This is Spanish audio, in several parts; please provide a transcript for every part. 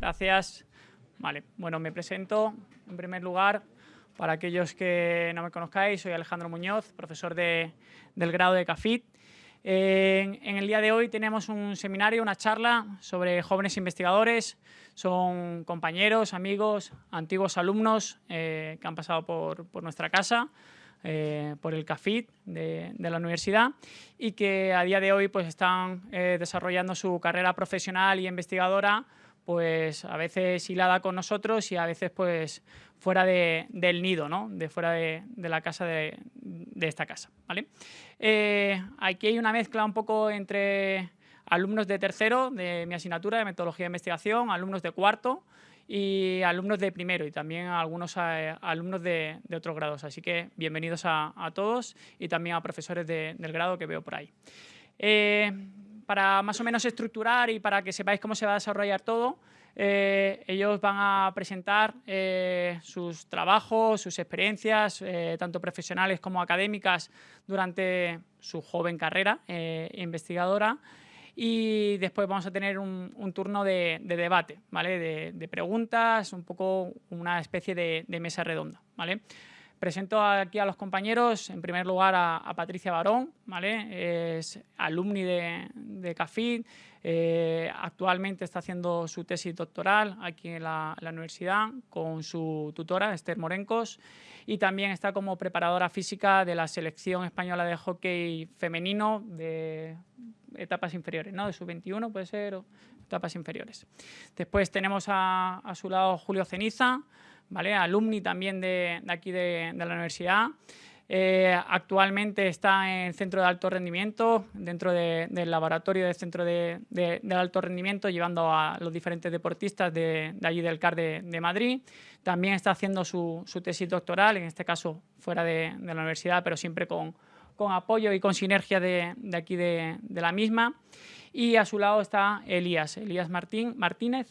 Gracias. Vale, bueno, me presento en primer lugar. Para aquellos que no me conozcáis, soy Alejandro Muñoz, profesor de, del grado de CAFIT. En, el día de hoy tenemos un seminario, una charla sobre jóvenes investigadores. Son compañeros, amigos, antiguos alumnos eh, que han pasado por, por nuestra casa eh, por el CAFIT de, la universidad y que a día de hoy pues, están eh, desarrollando su carrera profesional y investigadora pues a veces hilada con nosotros y a veces pues fuera del nido, ¿no? de fuera de, la casa de, esta casa. ¿vale? Eh, aquí hay una mezcla un poco entre alumnos de tercero de mi asignatura de metodología de investigación, alumnos de cuarto, y alumnos de primero y también algunos eh, alumnos de, otros grados. Así que bienvenidos a, todos y también a profesores del grado que veo por ahí. Eh, para más o menos estructurar y para que sepáis cómo se va a desarrollar todo, eh, ellos van a presentar sus trabajos, sus experiencias, tanto profesionales como académicas, durante su joven carrera investigadora y después vamos a tener un, turno de, debate, ¿vale? De, preguntas, un poco una especie de, mesa redonda, ¿vale? Presento aquí a los compañeros, en primer lugar a, Patricia Barón, ¿vale? es alumni de, de CAFID, eh, actualmente está haciendo su tesis doctoral aquí en la, universidad con su tutora Esther Morencos y también está como preparadora física de la selección española de hockey femenino de etapas inferiores, ¿no? de sub-21 puede ser, o etapas inferiores. Después tenemos a, su lado Julio Ceniza, ¿vale? alumni también de, aquí de, la universidad. Eh, actualmente está en el centro de alto rendimiento, dentro del laboratorio del centro de, alto rendimiento, llevando a los diferentes deportistas de, allí del CAR de, Madrid. También está haciendo su, tesis doctoral, en este caso fuera de, la universidad, pero siempre con, con apoyo y con sinergia de, aquí de, la misma. Y a su lado está Elías, Elías Martín, Martínez,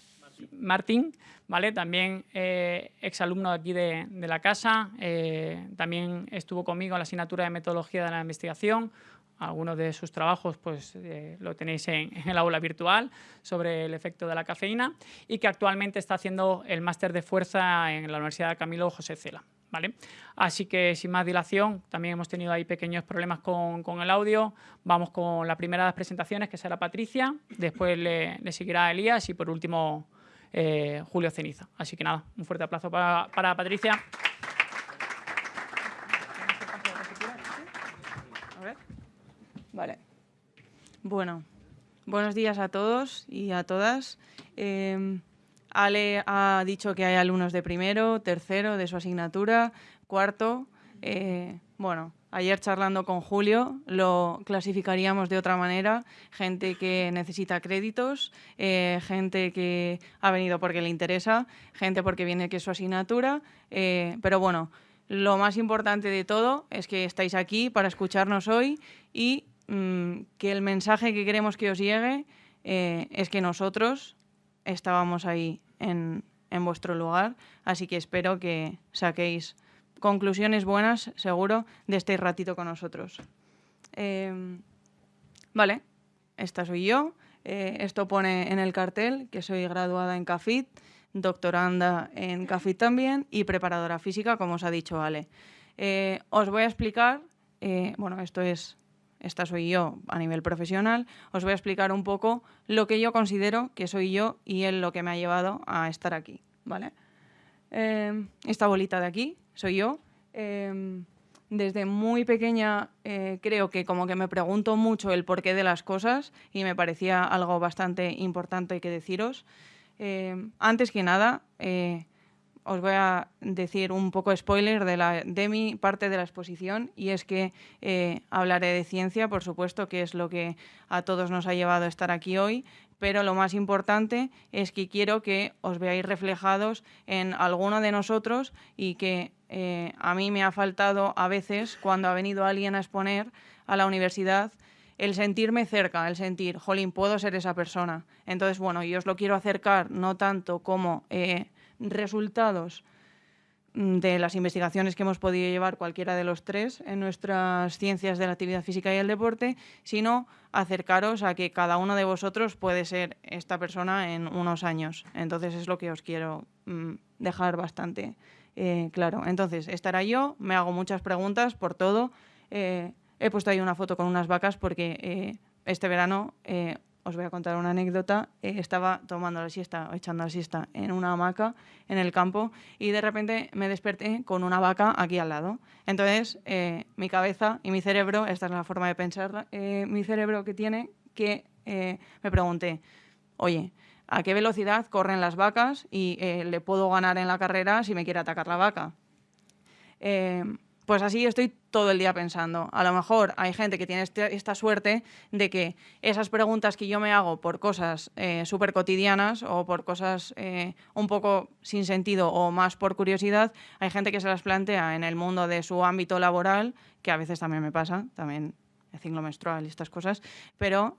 Martín, ¿vale? también eh, exalumno aquí de, la casa, eh, también estuvo conmigo en la asignatura de metodología de la investigación, algunos de sus trabajos pues, eh, lo tenéis en, en, el aula virtual sobre el efecto de la cafeína y que actualmente está haciendo el máster de fuerza en la Universidad Camilo José Cela. ¿vale? Así que sin más dilación, también hemos tenido ahí pequeños problemas con, el audio. Vamos con la primera de las presentaciones, que será Patricia, después le, seguirá Elías y por último eh, Julio Ceniza. Así que nada, un fuerte aplauso para, Patricia. Vale. Bueno, buenos días a todos y a todas. Em, Ale ha dicho que hay alumnos de primero, tercero de su asignatura, cuarto. Eh, bueno, ayer charlando con Julio lo clasificaríamos de otra manera. Gente que necesita créditos, eh, gente que ha venido porque le interesa, gente porque viene que es su asignatura. Eh, pero bueno, lo más importante de todo es que estáis aquí para escucharnos hoy y mm, que el mensaje que queremos que os llegue es que nosotros estábamos ahí en, vuestro lugar, así que espero que saquéis conclusiones buenas, seguro, de este ratito con nosotros. Em, vale, esta soy yo. Eh, esto pone en el cartel que soy graduada en CAFIT, doctoranda en CAFIT también y preparadora física, como os ha dicho Ale. Eh, os voy a explicar, eh, bueno, esto es esta soy yo a nivel profesional, os voy a explicar un poco lo que yo considero que soy yo y es lo que me ha llevado a estar aquí. ¿vale? Em, esta bolita de aquí soy yo. Em, desde muy pequeña eh, creo que como que me pregunto mucho el porqué de las cosas y me parecía algo bastante importante que deciros. Em, antes que nada, eh, os voy a decir un poco spoiler de, la, de mi parte de la exposición y es que eh, hablaré de ciencia, por supuesto, que es lo que a todos nos ha llevado a estar aquí hoy, pero lo más importante es que quiero que os veáis reflejados en alguno de nosotros y que eh, a mí me ha faltado a veces cuando ha venido alguien a exponer a la universidad el sentirme cerca, el sentir, jolín, puedo ser esa persona. Entonces, bueno, yo os lo quiero acercar no tanto como... Eh, resultados mm, de las investigaciones que hemos podido llevar cualquiera de los tres en nuestras ciencias de la actividad física y el deporte, sino acercaros a que cada uno de vosotros puede ser esta persona en unos años. Entonces es lo que os quiero mm, dejar bastante eh, claro. Entonces, estará yo, me hago muchas preguntas por todo. Eh, he puesto ahí una foto con unas vacas porque eh, este verano os voy a contar una anécdota. estaba tomando la siesta, echando la siesta en una hamaca en el campo y de repente me desperté con una vaca aquí al lado. Entonces, mi cabeza y mi cerebro, esta es la forma de pensar, mi cerebro que tiene, que me pregunté, oye, a qué velocidad corren las vacas y eh, le puedo ganar en la carrera si me quiere atacar la vaca. Eh, pues así estoy todo el día pensando. A lo mejor hay gente que tiene este, esta suerte de que esas preguntas que yo me hago por cosas eh, súper cotidianas o por cosas un poco sin sentido o más por curiosidad, hay gente que se las plantea en el mundo de su ámbito laboral, que a veces también me pasa, también el ciclo menstrual y estas cosas, pero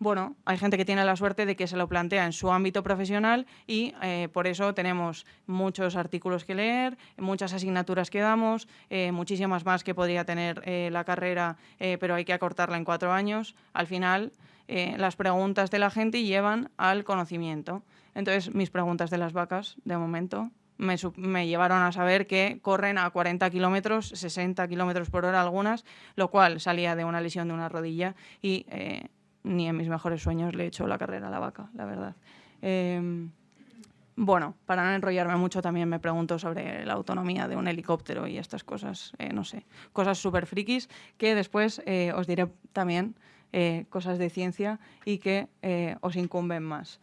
bueno, hay gente que tiene la suerte de que se lo plantea en su ámbito profesional y eh, por eso tenemos muchos artículos que leer, muchas asignaturas que damos, eh, muchísimas más que podría tener eh, la carrera, pero hay que acortarla en cuatro años. Al final, las preguntas de la gente llevan al conocimiento. Entonces, mis preguntas de las vacas, de momento, me, me, llevaron a saber que corren a 40 kilómetros, 60 kilómetros por hora algunas, lo cual salía de una lesión de una rodilla y ni en mis mejores sueños le he hecho la carrera a la vaca, la verdad. Em, bueno, para no enrollarme mucho, también me pregunto sobre la autonomía de un helicóptero y estas cosas, eh, no sé, cosas súper frikis que después eh, os diré también eh, cosas de ciencia y que os incumben más.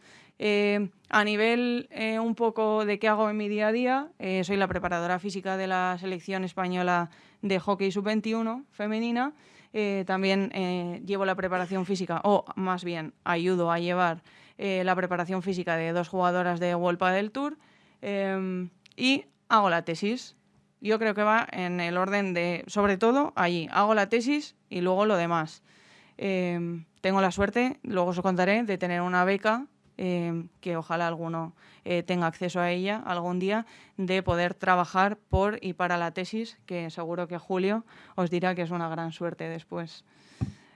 a nivel un poco de qué hago en mi día a día, soy la preparadora física de la selección española de hockey sub-21 femenina eh, también eh, llevo la preparación física, o más bien ayudo a llevar eh, la preparación física de dos jugadoras de World del Tour em, y hago la tesis. Yo creo que va en el orden de, sobre todo, allí. Hago la tesis y luego lo demás. Em, tengo la suerte, luego os contaré, de tener una beca Em, que ojalá alguno eh, tenga acceso a ella algún día, de poder trabajar por y para la tesis, que seguro que Julio os dirá que es una gran suerte después.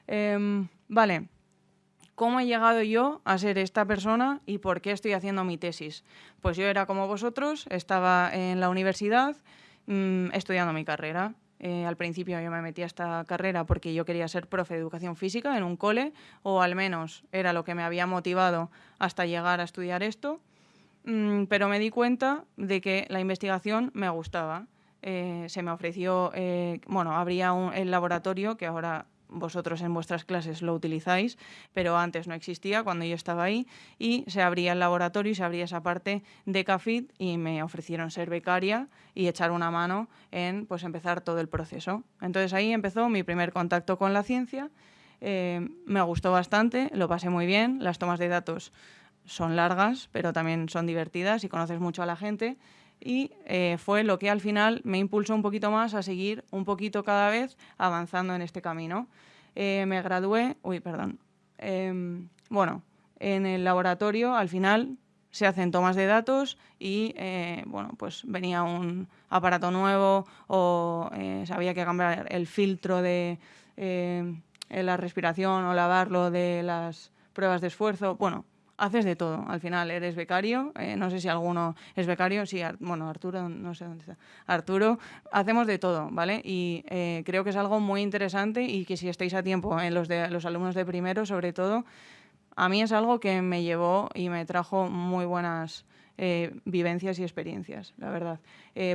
Em, vale, ¿cómo he llegado yo a ser esta persona y por qué estoy haciendo mi tesis? Pues yo era como vosotros, estaba en la universidad mm, estudiando mi carrera eh, al principio yo me metí a esta carrera porque yo quería ser profe de educación física en un cole, o al menos era lo que me había motivado hasta llegar a estudiar esto, mm, pero me di cuenta de que la investigación me gustaba. Eh, se me ofreció, eh, bueno, habría un, el laboratorio que ahora vosotros en vuestras clases lo utilizáis, pero antes no existía cuando yo estaba ahí y se abría el laboratorio y se abría esa parte de CAFIT y me ofrecieron ser becaria y echar una mano en pues empezar todo el proceso. Entonces ahí empezó mi primer contacto con la ciencia, eh, me gustó bastante, lo pasé muy bien, las tomas de datos son largas, pero también son divertidas y conoces mucho a la gente y eh, fue lo que al final me impulsó un poquito más a seguir un poquito cada vez avanzando en este camino. Eh, me gradué, uy, perdón, em, bueno, en el laboratorio al final se hacen tomas de datos y eh, bueno, pues venía un aparato nuevo o se había que cambiar el filtro de la respiración o lavarlo de las pruebas de esfuerzo. Bueno, haces de todo. Al final eres becario, eh, no sé si alguno es becario, sí, bueno, Arturo, no sé dónde está. Arturo, hacemos de todo, ¿vale? Y eh, creo que es algo muy interesante y que si estáis a tiempo en los, de, los alumnos de primero, sobre todo, a mí es algo que me llevó y me trajo muy buenas eh, vivencias y experiencias, la verdad.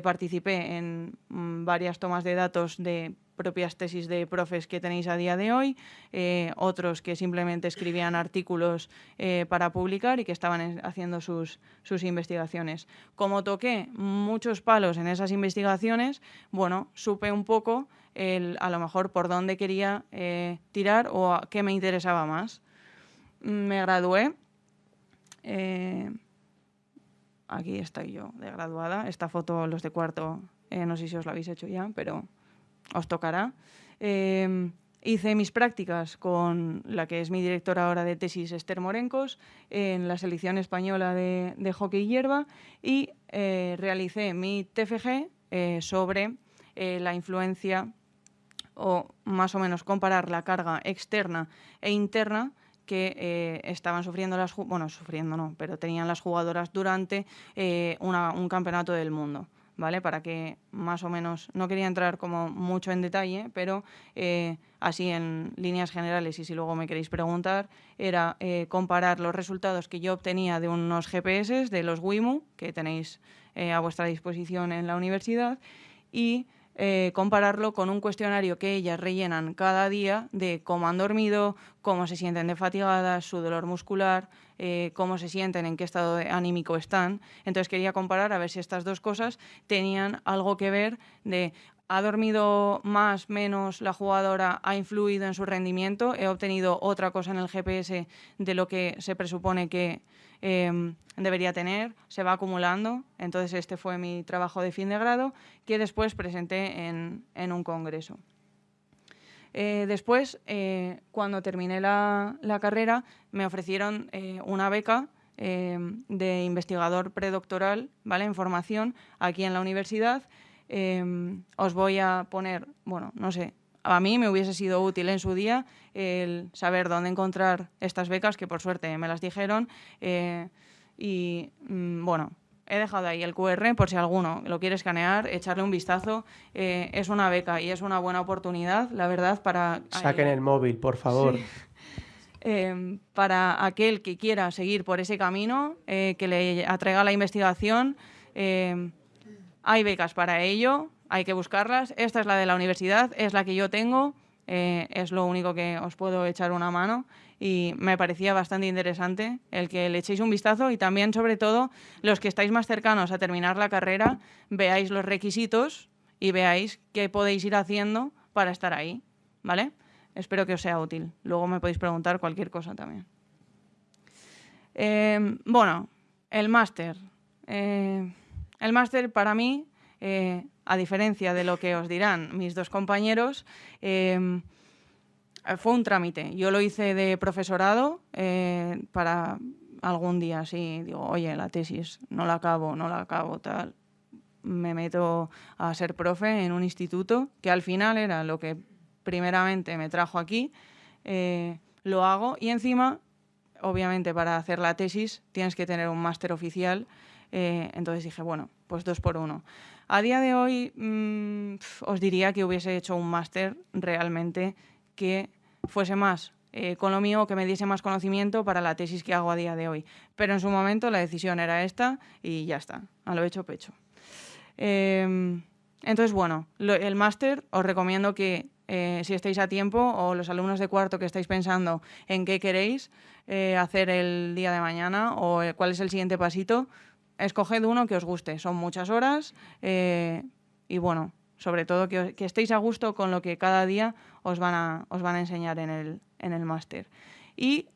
participé en mm, varias tomas de datos de propias tesis de profes que tenéis a día de hoy, eh, otros que simplemente escribían artículos eh, para publicar y que estaban haciendo sus, sus, investigaciones. Como toqué muchos palos en esas investigaciones, bueno, supe un poco el, a lo mejor por dónde quería eh, tirar o qué me interesaba más. Me gradué. aquí estoy yo de graduada. Esta foto, los de cuarto, no sé si os la habéis hecho ya, pero os tocará. Em, hice mis prácticas con la que es mi directora ahora de tesis, Esther Morencos, en la selección española de, de hockey hierba y eh, realicé mi TFG eh, sobre eh, la influencia o más o menos comparar la carga externa e interna que estaban sufriendo las bueno sufriendo no pero tenían las jugadoras durante un campeonato del mundo ¿vale? Para que más o menos, no quería entrar como mucho en detalle, pero eh, así en líneas generales, y si luego me queréis preguntar, era eh, comparar los resultados que yo obtenía de unos GPS, de los WIMU, que tenéis eh, a vuestra disposición en la universidad, y compararlo con un cuestionario que ellas rellenan cada día de cómo han dormido, cómo se sienten de fatigadas, su dolor muscular, eh, cómo se sienten, en qué estado anímico están. Entonces quería comparar a ver si estas dos cosas tenían algo que ver de ha dormido más, menos la jugadora, ha influido en su rendimiento, he obtenido otra cosa en el GPS de lo que se presupone que em, debería tener, se va acumulando. Entonces este fue mi trabajo de fin de grado que después presenté en un congreso. Eh, después, eh, cuando terminé la, carrera, me ofrecieron eh, una beca de investigador predoctoral ¿vale? en formación aquí en la universidad. Os voy a poner, bueno, no sé, a mí me hubiese sido útil en su día el saber dónde encontrar estas becas, que por suerte me las dijeron. y mm, bueno, He dejado ahí el QR por si alguno lo quiere escanear, echarle un vistazo. Eh, es una beca y es una buena oportunidad, la verdad, para... Saquen el móvil, por favor. Em, para aquel que quiera seguir por ese camino, eh, que le atraiga la investigación. Hay becas para ello, hay que buscarlas. Esta es la de la universidad, es la que yo tengo, eh, es lo único que os puedo echar una mano y me parecía bastante interesante el que le echéis un vistazo y también, sobre todo, los que estáis más cercanos a terminar la carrera, veáis los requisitos y veáis qué podéis ir haciendo para estar ahí, ¿vale? Espero que os sea útil. Luego me podéis preguntar cualquier cosa también. Eh, bueno, el máster. Eh, el máster para mí, eh, a diferencia de lo que os dirán mis dos compañeros, eh, fue un trámite. Yo lo hice de profesorado eh, para algún día, sí, digo, oye, la tesis no la acabo, no la acabo, tal. Me meto a ser profe en un instituto, que al final era lo que primeramente me trajo aquí, lo hago y encima, obviamente para hacer la tesis tienes que tener un máster oficial, entonces dije, bueno, pues dos por uno. A día de hoy mm, os diría que hubiese hecho un máster realmente que fuese más eh, con lo mío, que me diese más conocimiento para la tesis que hago a día de hoy. Pero en su momento la decisión era esta y ya está, a lo hecho pecho. Em, entonces, bueno, el máster os recomiendo que eh, si estáis a tiempo o los alumnos de cuarto que estáis pensando en qué queréis eh, hacer el día de mañana o cuál es el siguiente pasito, escoged uno que os guste. Son muchas horas y bueno, sobre todo que, estéis a gusto con lo que cada día os van a, os van a enseñar en el, en el máster. Y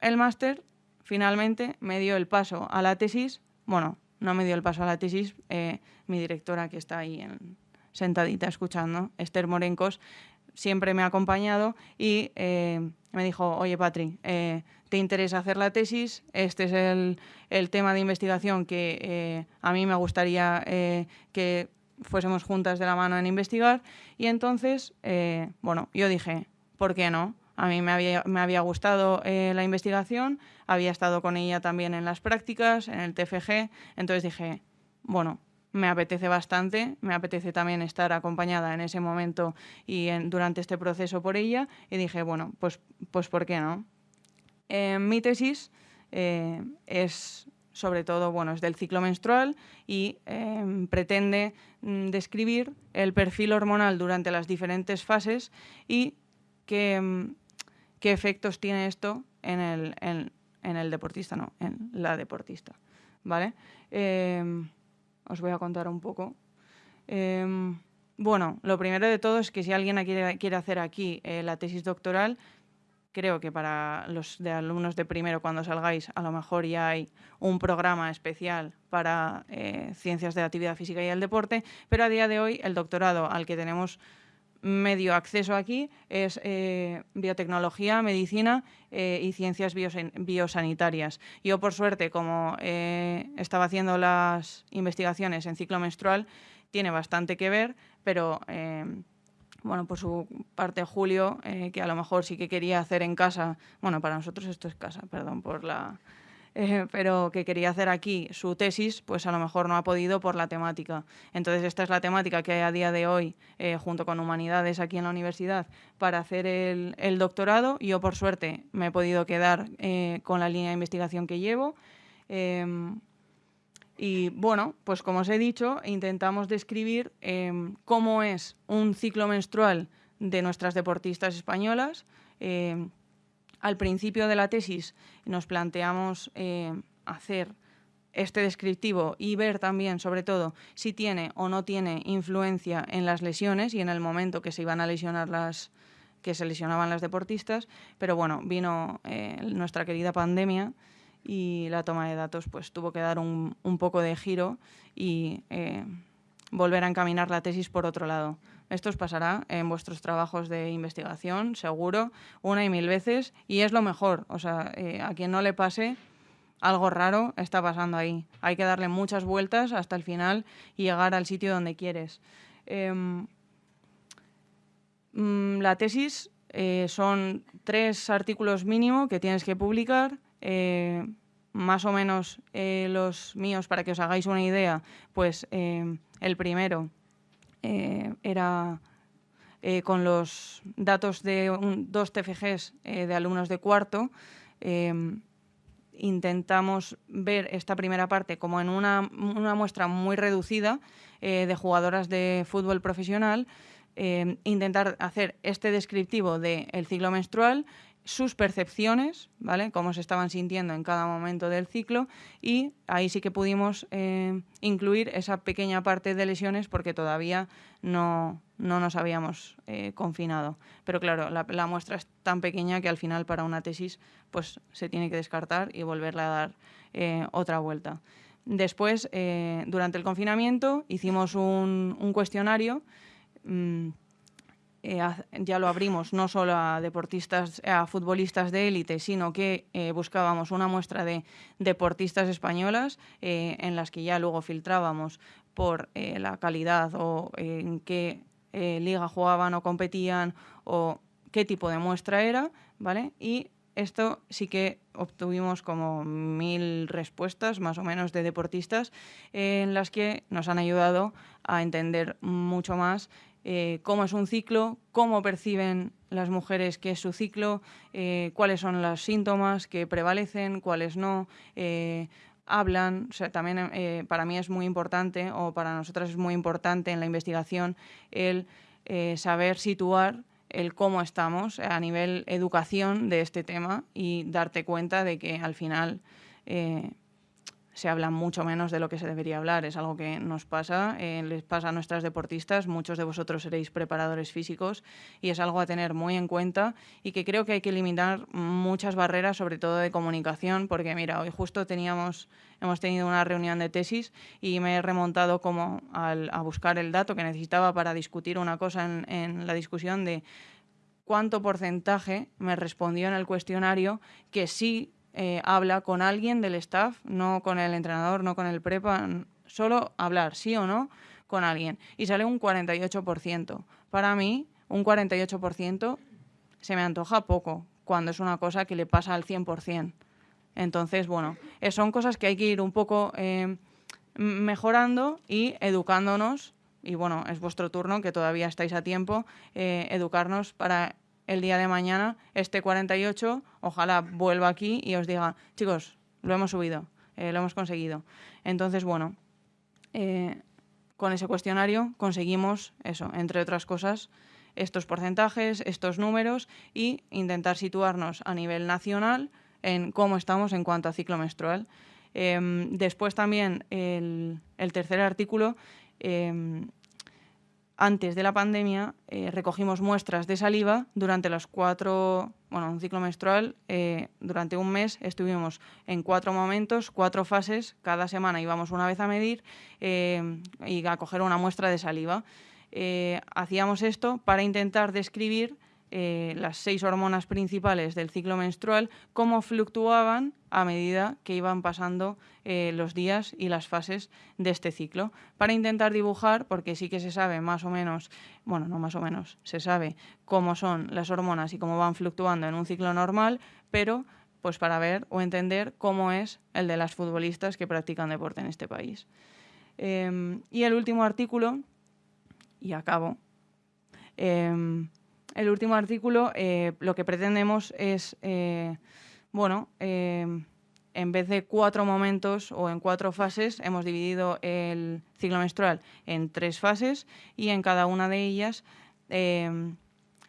el máster finalmente me dio el paso a la tesis, bueno, no me dio el paso a la tesis, eh, mi directora que está ahí sentadita escuchando, Esther Morencos, siempre me ha acompañado y eh, me dijo, oye Patri, eh, ¿te interesa hacer la tesis? Este es el, el tema de investigación que a mí me gustaría que fuésemos juntas de la mano en investigar. Y entonces, eh, bueno, yo dije, ¿por qué no? A mí me había, me había gustado eh, la investigación, había estado con ella también en las prácticas, en el TFG, entonces dije, bueno, me apetece bastante, me apetece también estar acompañada en ese momento y durante este proceso por ella, y dije, bueno, pues, pues ¿por qué no? mi tesis eh, es sobre todo, bueno, es del ciclo menstrual y em, pretende mm, describir el perfil hormonal durante las diferentes fases y qué, em, qué efectos tiene esto en el, en, el, deportista, no, en la deportista. ¿Vale? Os voy a contar un poco. bueno, lo primero de todo es que si alguien quiere, quiere hacer aquí eh, la tesis doctoral, creo que para los de alumnos de primero cuando salgáis a lo mejor ya hay un programa especial para eh, ciencias de la actividad física y el deporte, pero a día de hoy el doctorado al que tenemos medio acceso aquí es eh, biotecnología, medicina eh, y ciencias biosanitarias. Yo, por suerte, como eh, estaba haciendo las investigaciones en ciclo menstrual, tiene bastante que ver, pero bueno, por su parte Julio, que a lo mejor sí que quería hacer en casa, bueno, para nosotros esto es casa, perdón por la eh, pero que quería hacer aquí su tesis, pues a lo mejor no ha podido por la temática. Entonces esta es la temática que hay a día de hoy, eh, junto con humanidades aquí en la universidad, para hacer el, doctorado. Yo por suerte me he podido quedar eh, con la línea de investigación que llevo. Em, y bueno, pues como os he dicho, intentamos describir em, cómo es un ciclo menstrual de nuestras deportistas españolas, em, al principio de la tesis nos planteamos eh, hacer este descriptivo y ver también, sobre todo, si tiene o no tiene influencia en las lesiones y en el momento que se iban a lesionar las que se lesionaban las deportistas, pero bueno, vino eh, nuestra querida pandemia y la toma de datos pues tuvo que dar un, poco de giro y eh, volver a encaminar la tesis por otro lado. Esto os pasará en vuestros trabajos de investigación, seguro, una y mil veces, y es lo mejor. O sea, eh, a quien no le pase, algo raro está pasando ahí. Hay que darle muchas vueltas hasta el final y llegar al sitio donde quieres. Em, mm, la tesis eh, son tres artículos mínimo que tienes que publicar. Eh, más o menos los míos, para que os hagáis una idea, pues el primero eh, era eh, con los datos de dos TFGs eh, de alumnos de cuarto, em, intentamos ver esta primera parte como en una, muestra muy reducida de jugadoras de fútbol profesional, em, intentar hacer este descriptivo del ciclo menstrual sus percepciones, ¿vale? Cómo se estaban sintiendo en cada momento del ciclo y ahí sí que pudimos eh, incluir esa pequeña parte de lesiones porque todavía no, nos habíamos eh, confinado. Pero claro, la, muestra es tan pequeña que al final para una tesis pues se tiene que descartar y volverle a dar eh, otra vuelta. Después, durante el confinamiento, hicimos un, cuestionario mm, eh, ya lo abrimos no solo a deportistas, a futbolistas de élite, sino que eh, buscábamos una muestra de deportistas españolas eh, en las que ya luego filtrábamos por la calidad o en qué liga jugaban o competían o qué tipo de muestra era, ¿vale? Y esto sí que obtuvimos como mil respuestas más o menos de deportistas en las que nos han ayudado a entender mucho más eh, cómo es un ciclo, cómo perciben las mujeres que es su ciclo, eh, cuáles son los síntomas que prevalecen, cuáles no. Eh, hablan, también para mí es muy importante, o para nosotras es muy importante en la investigación, el saber situar el cómo estamos a nivel educación de este tema y darte cuenta de que al final se habla mucho menos de lo que se debería hablar. Es algo que nos pasa, eh, les pasa a nuestras deportistas, muchos de vosotros seréis preparadores físicos y es algo a tener muy en cuenta y que creo que hay que eliminar muchas barreras, sobre todo de comunicación, porque mira, hoy justo teníamos, hemos tenido una reunión de tesis y me he remontado como a buscar el dato que necesitaba para discutir una cosa en, en la discusión de cuánto porcentaje me respondió en el cuestionario que sí eh, habla con alguien del staff, no con el entrenador, no con el prepa, solo hablar, sí o no, con alguien. Y sale un 48%. Para mí, un 48% se me antoja poco, cuando es una cosa que le pasa al 100%. Entonces, bueno, eh, son cosas que hay que ir un poco eh, mejorando y educándonos. Y bueno, es vuestro turno, que todavía estáis a tiempo, educarnos para el día de mañana este 48, ojalá vuelva aquí y os diga, chicos, lo hemos subido, eh, lo hemos conseguido. Entonces, bueno, eh, con ese cuestionario conseguimos eso, entre otras cosas, estos porcentajes, estos números y intentar situarnos a nivel nacional en cómo estamos en cuanto a ciclo menstrual. Em, después también el, tercer artículo em, antes de la pandemia eh, recogimos muestras de saliva durante los cuatro, bueno, un ciclo menstrual, eh, durante un mes estuvimos en cuatro momentos, cuatro fases, cada semana íbamos una vez a medir eh, y a coger una muestra de saliva. hacíamos esto para intentar describir eh, las seis hormonas principales del ciclo menstrual, cómo fluctuaban a medida que iban pasando eh, los días y las fases de este ciclo, para intentar dibujar, porque sí que se sabe más o menos, bueno, no más o menos, se sabe cómo son las hormonas y cómo van fluctuando en un ciclo normal, pero pues para ver o entender cómo es el de las futbolistas que practican deporte en este país. Em, y el último artículo, y acabo, em, el último artículo eh, lo que pretendemos es, eh, bueno, em, en vez de cuatro momentos o en cuatro fases, hemos dividido el ciclo menstrual en tres fases y en cada una de ellas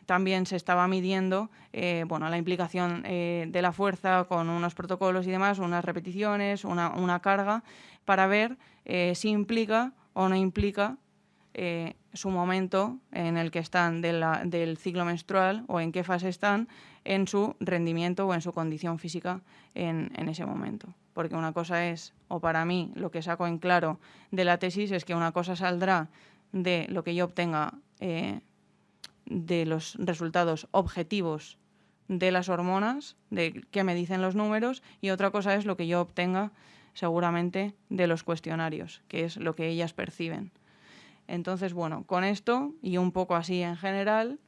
también se estaba midiendo eh, bueno, la implicación de la fuerza con unos protocolos y demás, unas repeticiones, una carga, para ver si implica o no implica eh, su momento en el que están del ciclo menstrual o en qué fase están en su rendimiento o en su condición física en, ese momento. Porque una cosa es, o para mí, lo que saco en claro de la tesis es que una cosa saldrá de lo que yo obtenga eh, de los resultados objetivos de las hormonas, de qué me dicen los números, y otra cosa es lo que yo obtenga seguramente de los cuestionarios, que es lo que ellas perciben. Entonces, bueno, con esto y un poco así en general,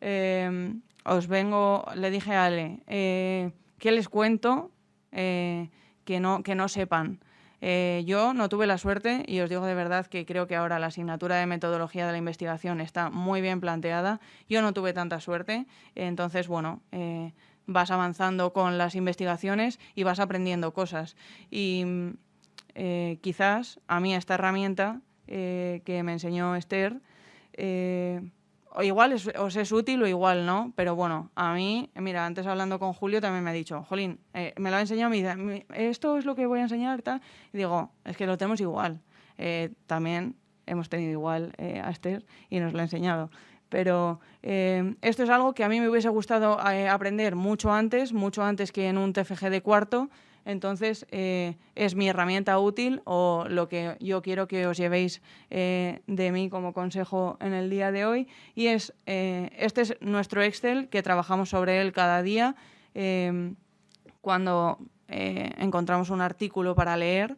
em, os vengo, le dije a Ale, eh, ¿qué les cuento eh, que, no, que no sepan? Eh, yo no tuve la suerte y os digo de verdad que creo que ahora la asignatura de metodología de la investigación está muy bien planteada. Yo no tuve tanta suerte, entonces, bueno, vas avanzando con las investigaciones y vas aprendiendo cosas. Y quizás a mí esta herramienta eh, que me enseñó Esther. Eh, o igual os es útil o igual no, pero bueno, a mí, mira, antes hablando con Julio también me ha dicho, Jolín, eh, me lo ha enseñado, me dice, esto es lo que voy a enseñar, tal. y digo, es que lo tenemos igual. también hemos tenido igual a Esther y nos lo ha enseñado. Pero esto es algo que a mí me hubiese gustado aprender mucho antes, mucho antes que en un TFG de cuarto, entonces, eh, es mi herramienta útil o lo que yo quiero que os llevéis eh, de mí como consejo en el día de hoy. Y es, eh, este es nuestro Excel que trabajamos sobre él cada día. cuando encontramos un artículo para leer,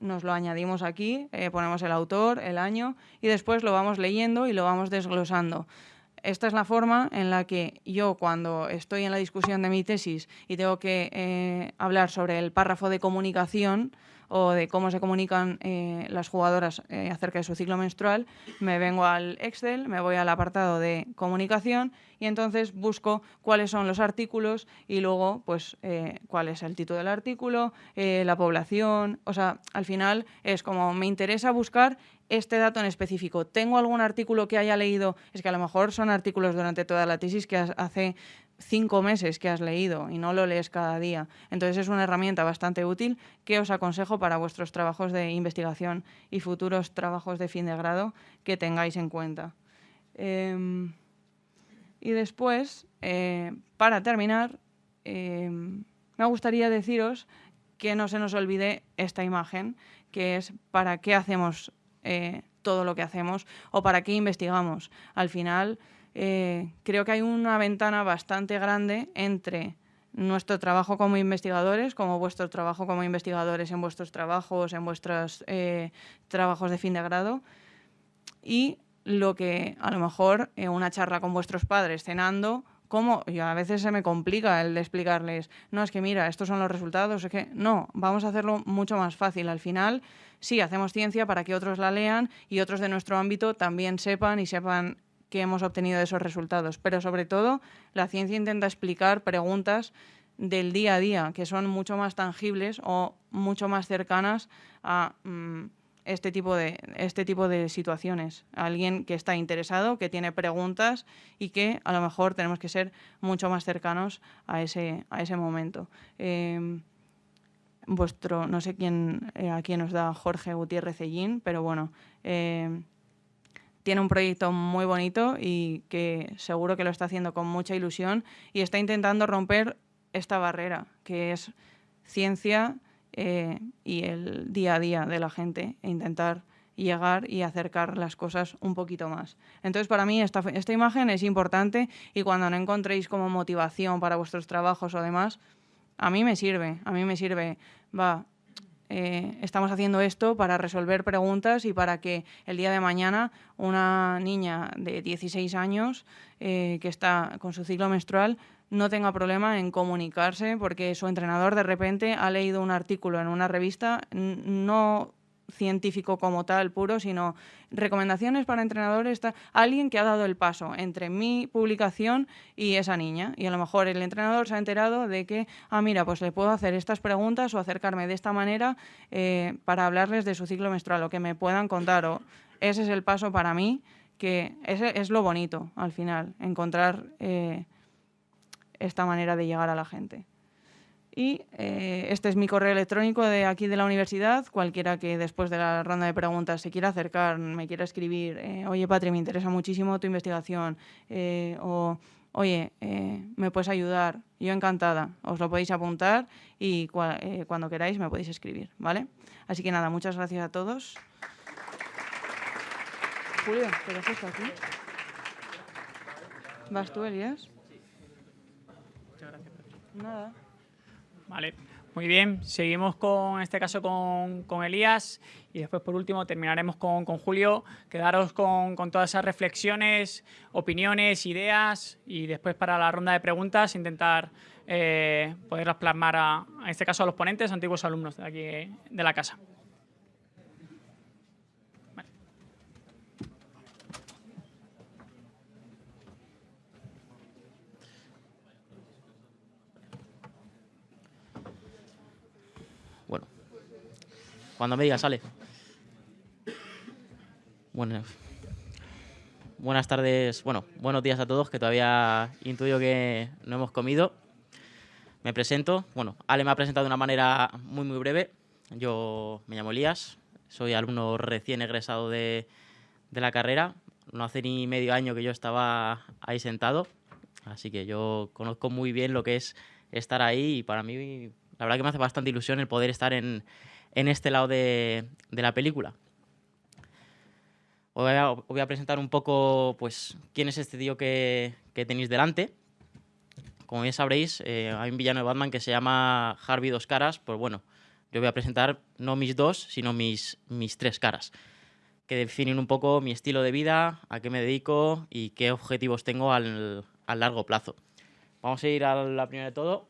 nos lo añadimos aquí, ponemos el autor, el año y después lo vamos leyendo y lo vamos desglosando esta es la forma en la que yo cuando estoy en la discusión de mi tesis y tengo que eh, hablar sobre el párrafo de comunicación o de cómo se comunican eh, las jugadoras eh, acerca de su ciclo menstrual, me vengo al Excel, me voy al apartado de comunicación y entonces busco cuáles son los artículos y luego pues cuál es el título del artículo, la población, o sea, al final es como me interesa buscar este dato en específico. ¿Tengo algún artículo que haya leído? Es que a lo mejor son artículos durante toda la tesis que hace cinco meses que has leído y no lo lees cada día. Entonces es una herramienta bastante útil que os aconsejo para vuestros trabajos de investigación y futuros trabajos de fin de grado que tengáis en cuenta. Em, y después, eh, para terminar, em, me gustaría deciros que no se nos olvide esta imagen, que es para qué hacemos eh, todo lo que hacemos o para qué investigamos. Al final, eh, creo que hay una ventana bastante grande entre nuestro trabajo como investigadores, como vuestro trabajo como investigadores en vuestros trabajos, en vuestros eh, trabajos de fin de grado, y lo que a lo mejor en una charla con vuestros padres cenando, como yo a veces se me complica el de explicarles, no, es que mira, estos son los resultados, es que no, vamos a hacerlo mucho más fácil. Al final, sí, hacemos ciencia para que otros la lean y otros de nuestro ámbito también sepan y sepan que hemos obtenido esos resultados. Pero sobre todo, la ciencia intenta explicar preguntas del día a día, que son mucho más tangibles o mucho más cercanas a mm, este, tipo de, este tipo de situaciones. Alguien que está interesado, que tiene preguntas y que a lo mejor tenemos que ser mucho más cercanos a ese, a ese momento. Em, vuestro, no sé quién, eh, a quién nos da Jorge Gutiérrez Ellín, pero bueno, eh, tiene un proyecto muy bonito y que seguro que lo está haciendo con mucha ilusión y está intentando romper esta barrera, que es ciencia eh, y el día a día de la gente, e intentar llegar y acercar las cosas un poquito más. Entonces, para mí esta, esta imagen es importante y cuando no encontréis como motivación para vuestros trabajos o demás, a mí me sirve, a mí me sirve, va, eh, estamos haciendo esto para resolver preguntas y para que el día de mañana una niña de 16 años eh, que está con su ciclo menstrual no tenga problema en comunicarse porque su entrenador de repente ha leído un artículo en una revista, no científico como tal puro, sino recomendaciones para entrenadores, alguien que ha dado el paso entre mi publicación y esa niña. Y a lo mejor el entrenador se ha enterado de que, ah, mira, pues le puedo hacer estas preguntas o acercarme de esta manera eh, para hablarles de su ciclo menstrual o que me puedan contar. O, ese es el paso para mí, que ese es lo bonito al final, encontrar eh, esta manera de llegar a la gente. Y eh, este es mi correo electrónico de aquí de la universidad. Cualquiera que después de la ronda de preguntas se quiera acercar, me quiera escribir, eh, oye Patri, me interesa muchísimo tu investigación, eh, o oye, me puedes ayudar, yo encantada, os lo podéis apuntar y cuando queráis me podéis escribir, ¿vale? Así que nada, muchas gracias a todos. Julio, ¿te dejas aquí? ¿Vas tú, Elías? Muchas gracias. Nada. Vale, muy bien. Seguimos con, este caso con, Elías y después por último terminaremos con, Julio. Quedaros con, todas esas reflexiones, opiniones, ideas y después para la ronda de preguntas intentar eh, poderlas plasmar a, en este caso a los ponentes, antiguos alumnos de aquí de la casa. Cuando me digas, sale. Bueno, buenas tardes, bueno, buenos días a todos, que todavía intuyo que no hemos comido. Me presento, bueno, Ale me ha presentado de una manera muy, muy breve. Yo me llamo Elías, soy alumno recién egresado de, de la carrera. No hace ni medio año que yo estaba ahí sentado, así que yo conozco muy bien lo que es estar ahí y para mí la verdad que me hace bastante ilusión el poder estar en, en este lado de, la película. Os voy, a, presentar un poco pues, quién es este tío que, tenéis delante. Como ya sabréis, eh, hay un villano de Batman que se llama Harvey Dos Caras. Pues bueno, yo voy a presentar no mis dos, sino mis, mis tres caras, que definen un poco mi estilo de vida, a qué me dedico y qué objetivos tengo al, al largo plazo. Vamos a ir a la primera de todo,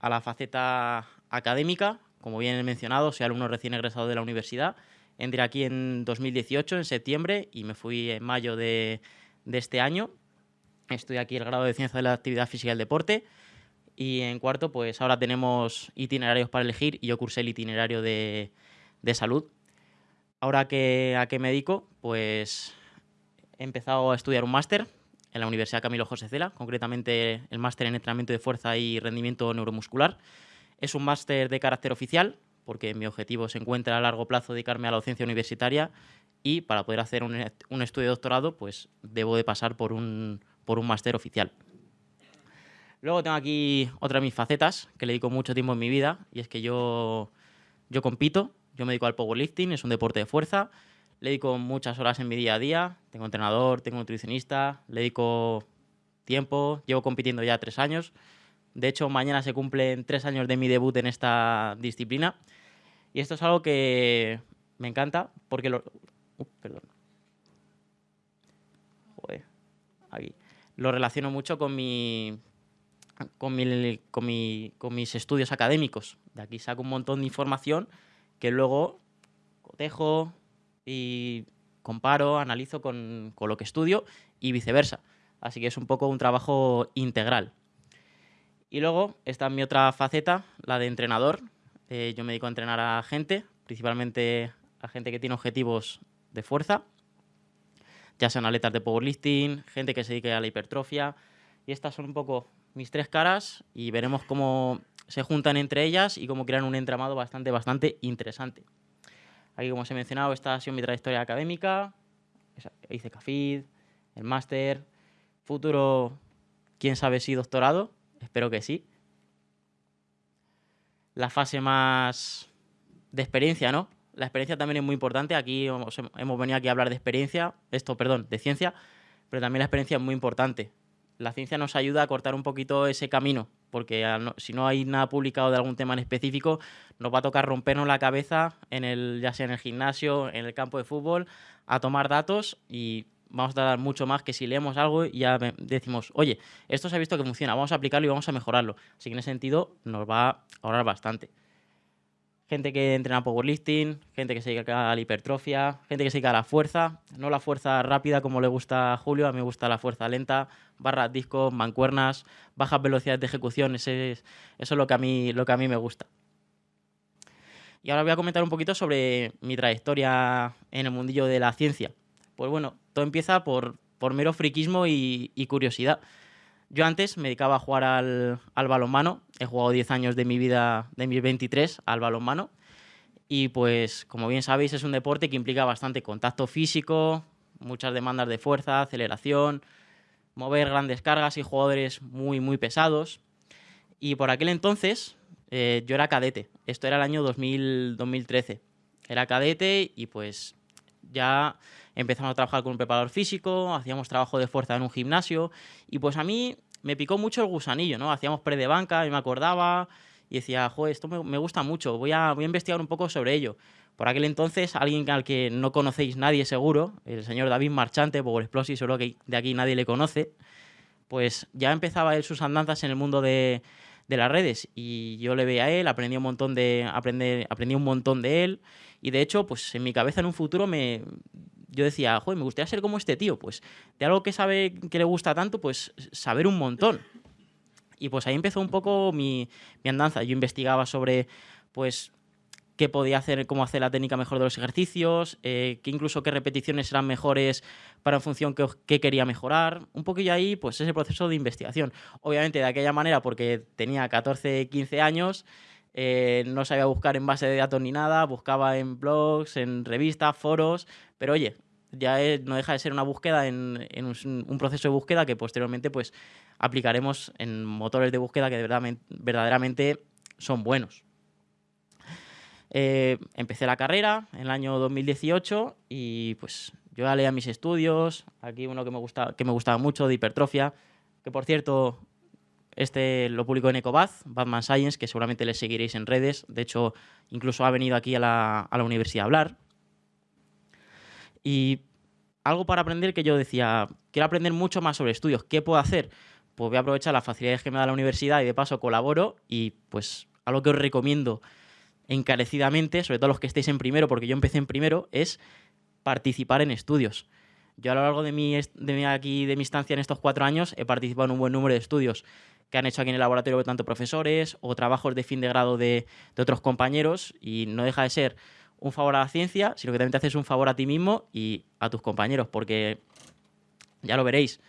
a la faceta académica, como bien he mencionado, soy alumno recién egresado de la universidad. Entré aquí en 2018, en septiembre, y me fui en mayo de, este año. Estoy aquí el grado de Ciencia de la Actividad Física y el Deporte. Y en cuarto, pues ahora tenemos itinerarios para elegir y yo cursé el itinerario de, salud. Ahora que, a qué me dedico, pues he empezado a estudiar un máster en la Universidad Camilo José Cela, concretamente el máster en entrenamiento de fuerza y rendimiento neuromuscular. Es un máster de carácter oficial, porque mi objetivo se encuentra a largo plazo dedicarme a la docencia universitaria y para poder hacer un, estudio de doctorado, pues debo de pasar por un, por un máster oficial. Luego tengo aquí otra de mis facetas, que le dedico mucho tiempo en mi vida, y es que yo, yo compito, yo me dedico al powerlifting, es un deporte de fuerza, le dedico muchas horas en mi día a día, tengo entrenador, tengo nutricionista, le dedico tiempo, llevo compitiendo ya tres años, de hecho, mañana se cumplen tres años de mi debut en esta disciplina. Y esto es algo que me encanta porque lo... Uh, perdón. Joder, aquí. Lo relaciono mucho con mi, con, mi, con, mi, con, mis estudios académicos. De aquí saco un montón de información que luego cotejo y comparo, analizo con, con lo que estudio y viceversa. Así que es un poco un trabajo integral. Y luego está mi otra faceta, la de entrenador. Eh, yo me dedico a entrenar a gente, principalmente a gente que tiene objetivos de fuerza, ya sean atletas de powerlifting, gente que se dedique a la hipertrofia. Y estas son un poco mis tres caras y veremos cómo se juntan entre ellas y cómo crean un entramado bastante, bastante interesante. Aquí, como os he mencionado, esta ha sido mi trayectoria académica. Hice CAFID, el máster, futuro, quién sabe si doctorado, espero que sí. La fase más de experiencia, ¿no? la experiencia también es muy importante. Aquí hemos, venido aquí a hablar de experiencia, esto, perdón, de ciencia, pero también la experiencia es muy importante. La ciencia nos ayuda a cortar un poquito ese camino, porque si no hay nada publicado de algún tema en específico, nos va a tocar rompernos la cabeza, en el, ya sea en el gimnasio, en el campo de fútbol, a tomar datos y vamos a dar mucho más que si leemos algo y ya decimos, oye, esto se ha visto que funciona, vamos a aplicarlo y vamos a mejorarlo. Así que en ese sentido nos va a ahorrar bastante gente que entrena powerlifting, gente que se dedica a la hipertrofia, gente que se dedica a la fuerza, no la fuerza rápida como le gusta a Julio, a mí me gusta la fuerza lenta, barras, discos, mancuernas, bajas velocidades de ejecución, eso es lo que, a mí, lo que a mí me gusta. Y ahora voy a comentar un poquito sobre mi trayectoria en el mundillo de la ciencia. Pues bueno, todo empieza por, por mero friquismo y curiosidad. Yo antes me dedicaba a jugar al, al balonmano, he jugado 10 años de mi vida, de mis 23, al balonmano. Y pues, como bien sabéis, es un deporte que implica bastante contacto físico, muchas demandas de fuerza, aceleración, mover grandes cargas y jugadores muy, muy pesados. Y por aquel entonces eh, yo era cadete. Esto era el año 2000, 2013. Era cadete y pues ya empezamos a trabajar con un preparador físico, hacíamos trabajo de fuerza en un gimnasio y pues a mí me picó mucho el gusanillo, ¿no? Hacíamos pre de banca y me acordaba y decía, joder, esto me, gusta mucho, voy a, voy a investigar un poco sobre ello. Por aquel entonces, alguien al que no conocéis nadie seguro, el señor David Marchante, Power Explosive, seguro que de aquí nadie le conoce, pues ya empezaba él sus andanzas en el mundo de, de las redes y yo le veía a él, aprendí un montón de aprender, aprendí un montón de él y de hecho, pues en mi cabeza en un futuro me yo decía, joder, me gustaría ser como este tío, pues de algo que sabe que le gusta tanto, pues saber un montón. Y pues ahí empezó un poco mi, andanza. Yo investigaba sobre, pues, qué podía hacer, cómo hacer la técnica mejor de los ejercicios, eh, que incluso qué repeticiones eran mejores para en función qué, qué quería mejorar. Un poquillo ahí, pues ese proceso de investigación. Obviamente de aquella manera, porque tenía 14, 15 años, eh, no sabía buscar en base de datos ni nada, buscaba en blogs, en revistas, foros, pero oye, ya no deja de ser una búsqueda en, un, proceso de búsqueda que posteriormente pues aplicaremos en motores de búsqueda que verdaderamente son buenos. Eh, empecé la carrera en el año 2018 y pues yo ya leía mis estudios, aquí uno que me, gusta, que me gustaba mucho de hipertrofia, que por cierto este lo publicó en Ecobath, Batman Science, que seguramente le seguiréis en redes. De hecho, incluso ha venido aquí a la, universidad a hablar. Y algo para aprender que yo decía, quiero aprender mucho más sobre estudios. ¿Qué puedo hacer? Pues voy a aprovechar las facilidades que me da la universidad y de paso colaboro. Y pues algo que os recomiendo encarecidamente, sobre todo los que estéis en primero, porque yo empecé en primero, es participar en estudios. Yo a lo largo de mi, de aquí, de mi estancia en estos cuatro años he participado en un buen número de estudios que han hecho aquí en el laboratorio tanto profesores o trabajos de fin de grado de, otros compañeros y no deja de ser un favor a la ciencia, sino que también te haces un favor a ti mismo y a tus compañeros, porque ya lo veréis,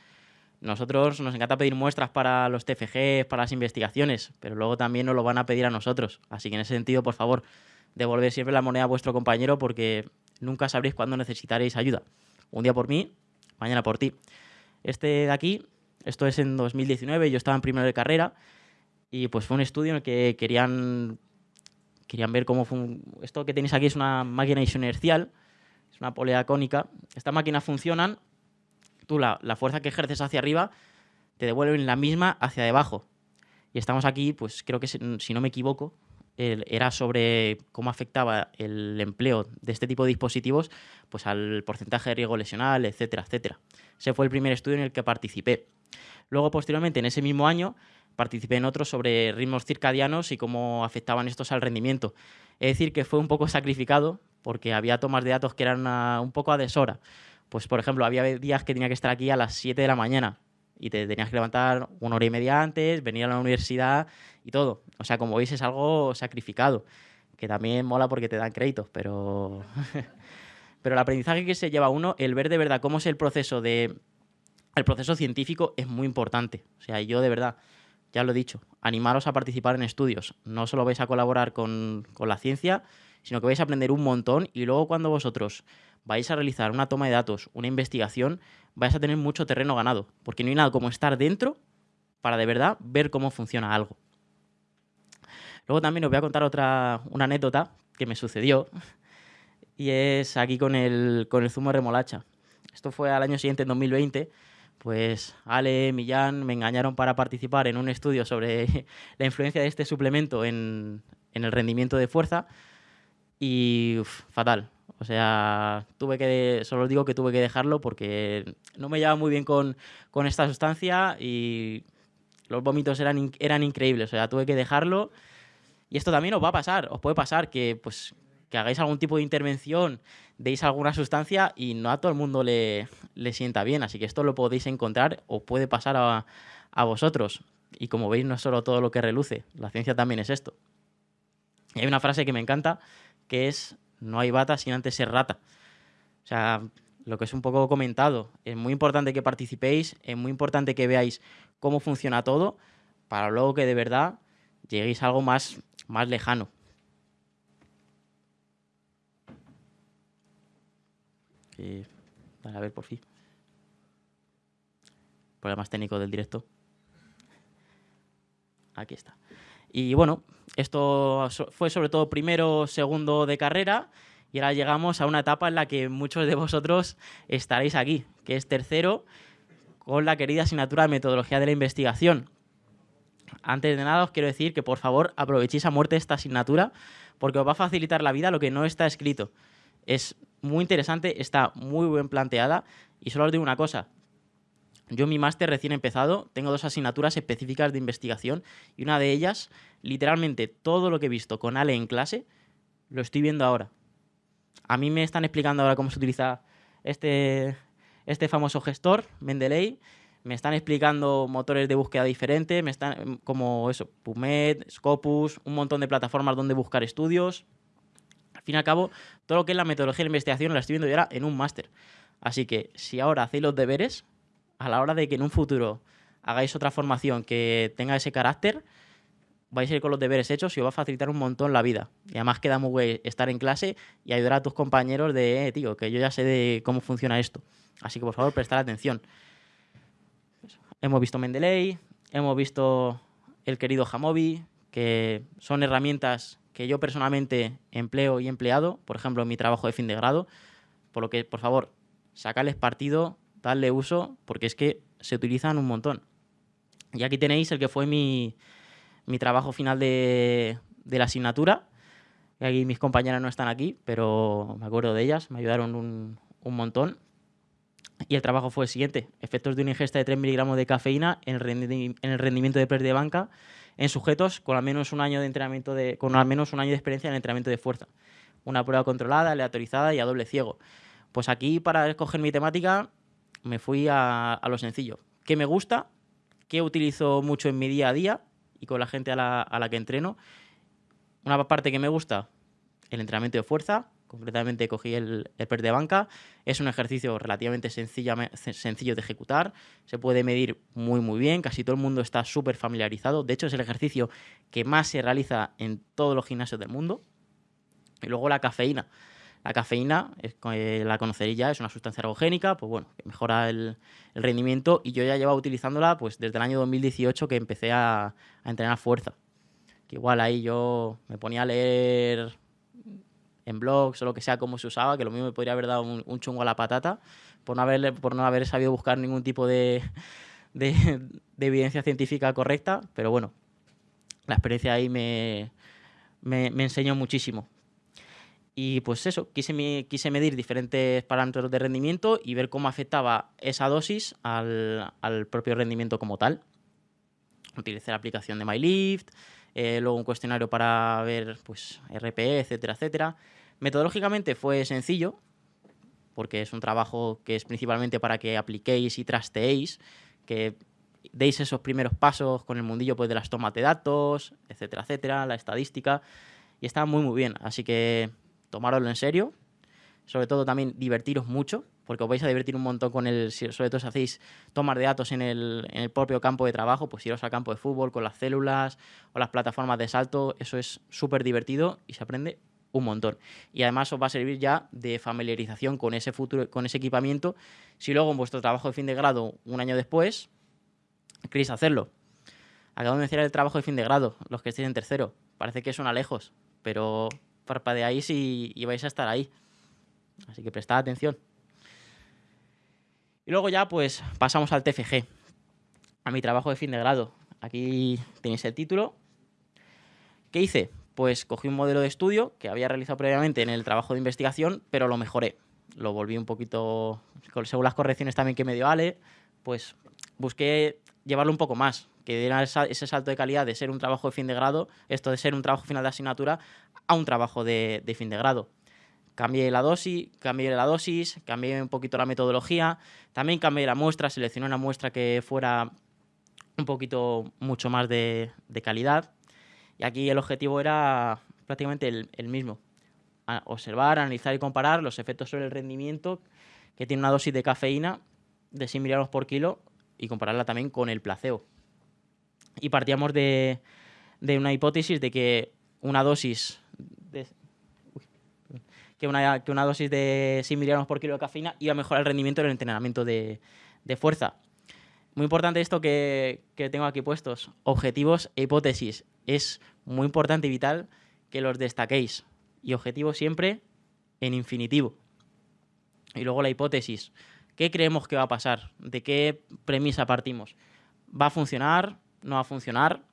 nosotros nos encanta pedir muestras para los TFG, para las investigaciones, pero luego también nos lo van a pedir a nosotros. Así que en ese sentido, por favor, devolver siempre la moneda a vuestro compañero porque nunca sabréis cuándo necesitaréis ayuda. Un día por mí, mañana por ti. Este de aquí esto es en 2019, yo estaba en primero de carrera y pues fue un estudio en el que querían, querían ver cómo fue esto que tenéis aquí es una máquina inercial, es una polea cónica. Estas máquinas funcionan, tú la, fuerza que ejerces hacia arriba te devuelven la misma hacia debajo. Y estamos aquí, pues creo que si no me equivoco, era sobre cómo afectaba el empleo de este tipo de dispositivos pues al porcentaje de riesgo lesional, etcétera, etcétera. Ese fue el primer estudio en el que participé. Luego, posteriormente, en ese mismo año, participé en otro sobre ritmos circadianos y cómo afectaban estos al rendimiento. Es decir, que fue un poco sacrificado porque había tomas de datos que eran un poco a deshora. Pues, por ejemplo, había días que tenía que estar aquí a las 7 de la mañana y te tenías que levantar una hora y media antes, venir a la universidad y todo. O sea, como veis, es algo sacrificado, que también mola porque te dan créditos, pero... pero el aprendizaje que se lleva uno, el ver de verdad cómo es el proceso de el proceso científico es muy importante. O sea, yo de verdad, ya lo he dicho, animaros a participar en estudios. No solo vais a colaborar con, la ciencia, sino que vais a aprender un montón y luego cuando vosotros vais a realizar una toma de datos, una investigación, vais a tener mucho terreno ganado, porque no hay nada como estar dentro para de verdad ver cómo funciona algo. Luego también os voy a contar otra una anécdota que me sucedió. y es aquí con el, con el zumo de remolacha. Esto fue al año siguiente, en 2020, pues Ale, Millán me engañaron para participar en un estudio sobre la influencia de este suplemento en, el rendimiento de fuerza y fatal. O sea, tuve que, solo os digo que tuve que dejarlo porque no me llevaba muy bien con, con esta sustancia y los vómitos eran, eran increíbles. O sea, tuve que dejarlo. Y esto también os va a pasar, os puede pasar que, pues, que hagáis algún tipo de intervención, deis alguna sustancia y no a todo el mundo le, le sienta bien. Así que esto lo podéis encontrar o puede pasar a, a vosotros. Y como veis, no es solo todo lo que reluce, la ciencia también es esto. Y hay una frase que me encanta, que es, no hay bata sin antes ser rata. O sea, lo que es un poco comentado, es muy importante que participéis, es muy importante que veáis cómo funciona todo, para luego que de verdad lleguéis a algo más, más lejano. Eh, dale, a ver, por fin. Problemas técnicos del directo. Aquí está. Y bueno, esto fue sobre todo primero, segundo de carrera y ahora llegamos a una etapa en la que muchos de vosotros estaréis aquí, que es tercero con la querida asignatura de metodología de la investigación. Antes de nada os quiero decir que por favor aprovechéis a muerte esta asignatura porque os va a facilitar la vida lo que no está escrito. Es muy interesante, está muy bien planteada y solo os digo una cosa, yo mi máster recién empezado tengo dos asignaturas específicas de investigación y una de ellas, literalmente todo lo que he visto con Ale en clase, lo estoy viendo ahora. A mí me están explicando ahora cómo se utiliza este, este famoso gestor, Mendeley. Me están explicando motores de búsqueda diferentes, me están como eso, PubMed, Scopus, un montón de plataformas donde buscar estudios. Al fin y al cabo, todo lo que es la metodología de investigación la estoy viendo yo ahora en un máster. Así que si ahora hacéis los deberes, a la hora de que en un futuro hagáis otra formación que tenga ese carácter, vais a ir con los deberes hechos y os va a facilitar un montón la vida. Y además queda muy guay estar en clase y ayudar a tus compañeros de, eh, tío, que yo ya sé de cómo funciona esto. Así que por favor, prestar atención. Hemos visto Mendeley, hemos visto el querido Jamovi, que son herramientas que yo personalmente empleo y empleado, por ejemplo, en mi trabajo de fin de grado, por lo que, por favor, sacarles partido, darle uso, porque es que se utilizan un montón. Y aquí tenéis el que fue mi, mi trabajo final de, de la asignatura. Y aquí mis compañeras no están aquí, pero me acuerdo de ellas, me ayudaron un, un montón. Y el trabajo fue el siguiente: efectos de una ingesta de 3 miligramos de cafeína en el, en el rendimiento de press de banca en sujetos con al menos un año de entrenamiento de, con al menos un año de experiencia en entrenamiento de fuerza. Una prueba controlada, aleatorizada y a doble ciego. Pues aquí, para escoger mi temática, me fui a, a lo sencillo. ¿Qué me gusta? ¿Qué utilizo mucho en mi día a día y con la gente a la, a la que entreno? Una parte que me gusta, el entrenamiento de fuerza. Concretamente cogí el, el press de banca. Es un ejercicio relativamente sencilla- sencillo de ejecutar. Se puede medir muy, muy bien. Casi todo el mundo está súper familiarizado. De hecho, es el ejercicio que más se realiza en todos los gimnasios del mundo. Y luego la cafeína. La cafeína, eh, la conoceréis ya, es una sustancia ergogénica, pues bueno, que mejora el, el rendimiento y yo ya llevaba utilizándola pues desde el año 2018 que empecé a, a entrenar fuerza. Que igual ahí yo me ponía a leer en blogs o lo que sea cómo se usaba, que lo mismo me podría haber dado un, un chungo a la patata por no haber, por no haber sabido buscar ningún tipo de, de, de evidencia científica correcta, pero bueno, la experiencia ahí me, me, enseñó muchísimo. Y pues eso, quise, quise medir diferentes parámetros de rendimiento y ver cómo afectaba esa dosis al, al propio rendimiento como tal. Utilicé la aplicación de MyLift, eh, luego un cuestionario para ver pues, RPE, etcétera, etcétera. Metodológicamente fue sencillo, porque es un trabajo que es principalmente para que apliquéis y trasteéis, que deis esos primeros pasos con el mundillo pues, de las tomas de datos, etcétera, etcétera, la estadística, y está muy, muy bien. Así que tomároslo en serio, sobre todo también divertiros mucho, porque os vais a divertir un montón con el, sobre todo si hacéis tomas de datos en el, en el propio campo de trabajo, pues iros al campo de fútbol con las células o las plataformas de salto, eso es súper divertido y se aprende un montón. Y además os va a servir ya de familiarización con ese futuro, con ese equipamiento, si luego en vuestro trabajo de fin de grado, un año después, queréis hacerlo. Acabo de mencionar el trabajo de fin de grado, los que estéis en tercero. Parece que suena lejos, pero parpadeáis y, y vais a estar ahí. Así que prestad atención. Y luego ya pues pasamos al TFG, a mi trabajo de fin de grado. Aquí tenéis el título. ¿Qué hice? Pues cogí un modelo de estudio que había realizado previamente en el trabajo de investigación, pero lo mejoré. Lo volví un poquito, según las correcciones también que me dio Ale, pues busqué llevarlo un poco más, que diera ese salto de calidad de ser un trabajo de fin de grado, esto de ser un trabajo final de asignatura, a un trabajo de, de fin de grado. Cambié la dosis, cambié la dosis, cambié un poquito la metodología, también cambié la muestra, seleccioné una muestra que fuera un poquito mucho más de, de calidad. Y aquí el objetivo era prácticamente el, mismo. observar, analizar y comparar los efectos sobre el rendimiento que tiene una dosis de cafeína de 100 miligramos por kilo y compararla también con el placebo. Y partíamos de, una hipótesis de que una dosis de, una, que una dosis de 100 miligramos por kilo de cafeína iba a mejorar el rendimiento en el entrenamiento de, fuerza. Muy importante esto que, tengo aquí puestos, objetivos e hipótesis. Es muy importante y vital que los destaquéis. Y objetivo siempre en infinitivo. Y luego la hipótesis. ¿Qué creemos que va a pasar? ¿De qué premisa partimos? ¿Va a funcionar? ¿No va a funcionar?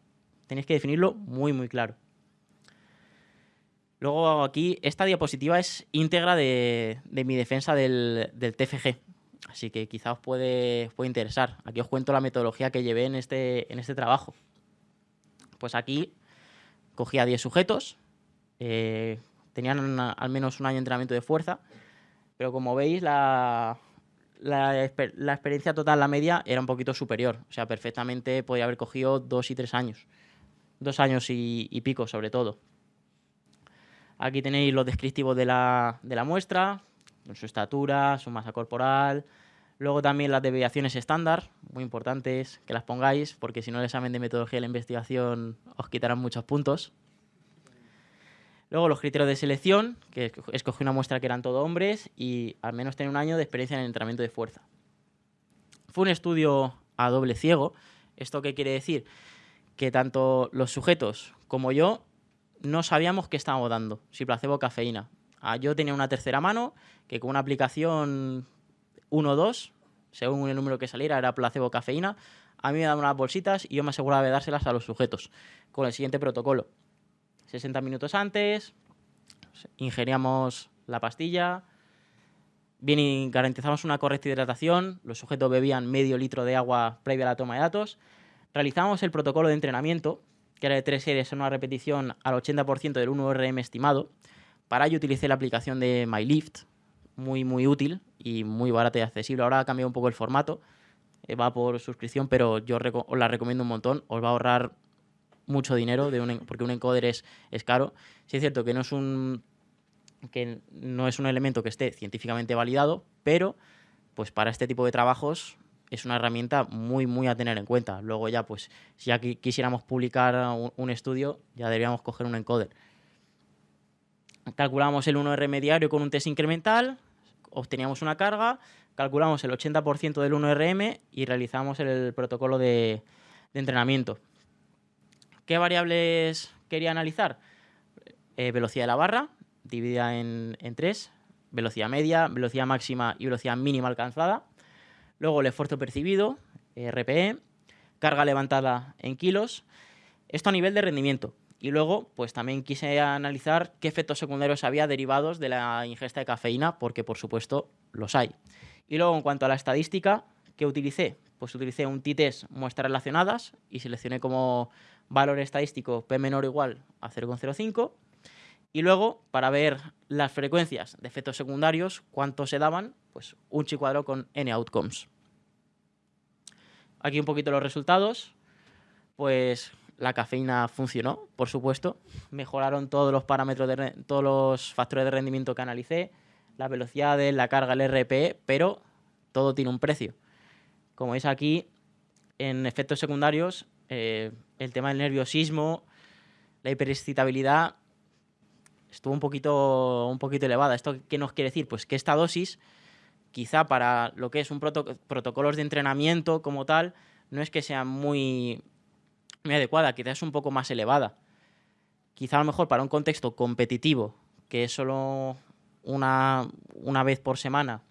Tenéis que definirlo muy, muy claro. Luego aquí, esta diapositiva es íntegra de, de mi defensa del, del, TFG, así que quizá os puede, puede, interesar. Aquí os cuento la metodología que llevé en este, en este trabajo. Pues aquí cogía 10 sujetos, eh, tenían al menos un año de entrenamiento de fuerza, pero como veis la, la, la, experiencia total, la media, era un poquito superior. O sea, perfectamente podía haber cogido dos y tres años. Dos años y, y pico, sobre todo. Aquí tenéis los descriptivos de la, de la muestra, su estatura, su masa corporal. Luego también las desviaciones estándar, muy importantes que las pongáis, porque si no el examen de metodología de la investigación os quitarán muchos puntos. Luego los criterios de selección, que escogí una muestra que eran todo hombres y al menos tener un año de experiencia en el entrenamiento de fuerza. Fue un estudio a doble ciego. ¿Esto qué quiere decir? Que tanto los sujetos como yo no sabíamos qué estábamos dando, si placebo o cafeína. Ah, yo tenía una tercera mano que con una aplicación 1 o 2, según el número que saliera, era placebo cafeína. A mí me daban unas bolsitas y yo me aseguraba de dárselas a los sujetos con el siguiente protocolo. 60 minutos antes, ingeríamos la pastilla, bien garantizamos una correcta hidratación, los sujetos bebían medio litro de agua previa a la toma de datos, realizamos el protocolo de entrenamiento, que era de tres series en una repetición al 80% del 1RM estimado. Para ello utilicé la aplicación de MyLift, muy muy útil y muy barata y accesible. Ahora ha cambiado un poco el formato, eh, va por suscripción, pero yo os la recomiendo un montón, os va a ahorrar mucho dinero porque un encoder es, es caro. Sí es cierto que no es un que no es un elemento que esté científicamente validado, pero pues para este tipo de trabajos es una herramienta muy, muy a tener en cuenta. Luego ya, pues, si ya quisiéramos publicar un, un estudio, ya deberíamos coger un encoder. Calculamos el 1R diario con un test incremental, obteníamos una carga, calculamos el 80% del 1RM y realizamos el protocolo de, entrenamiento. ¿Qué variables quería analizar? Eh, velocidad de la barra, dividida en, en tres, velocidad media, velocidad máxima y velocidad mínima alcanzada. Luego el esfuerzo percibido, RPE, carga levantada en kilos. Esto a nivel de rendimiento. Y luego, pues también quise analizar qué efectos secundarios había derivados de la ingesta de cafeína, porque por supuesto los hay. Y luego, en cuanto a la estadística, ¿qué utilicé? Pues utilicé un t-test muestras relacionadas y seleccioné como valor estadístico P menor o igual a 0,05 y luego para ver las frecuencias de efectos secundarios, cuánto se daban, pues un chi cuadrado con n outcomes. Aquí un poquito los resultados, pues la cafeína funcionó, por supuesto, mejoraron todos los parámetros, de todos los factores de rendimiento que analicé, la velocidad de la carga, el RPE, pero todo tiene un precio. Como veis aquí, en efectos secundarios, eh, el tema del nerviosismo, la hiperexcitabilidad estuvo un poquito, un poquito elevada. ¿Esto qué nos quiere decir? Pues que esta dosis, quizá para lo que es un proto protocolos de entrenamiento como tal, no es que sea muy, muy adecuada, quizá es un poco más elevada. Quizá a lo mejor para un contexto competitivo, que es solo una, una vez por semana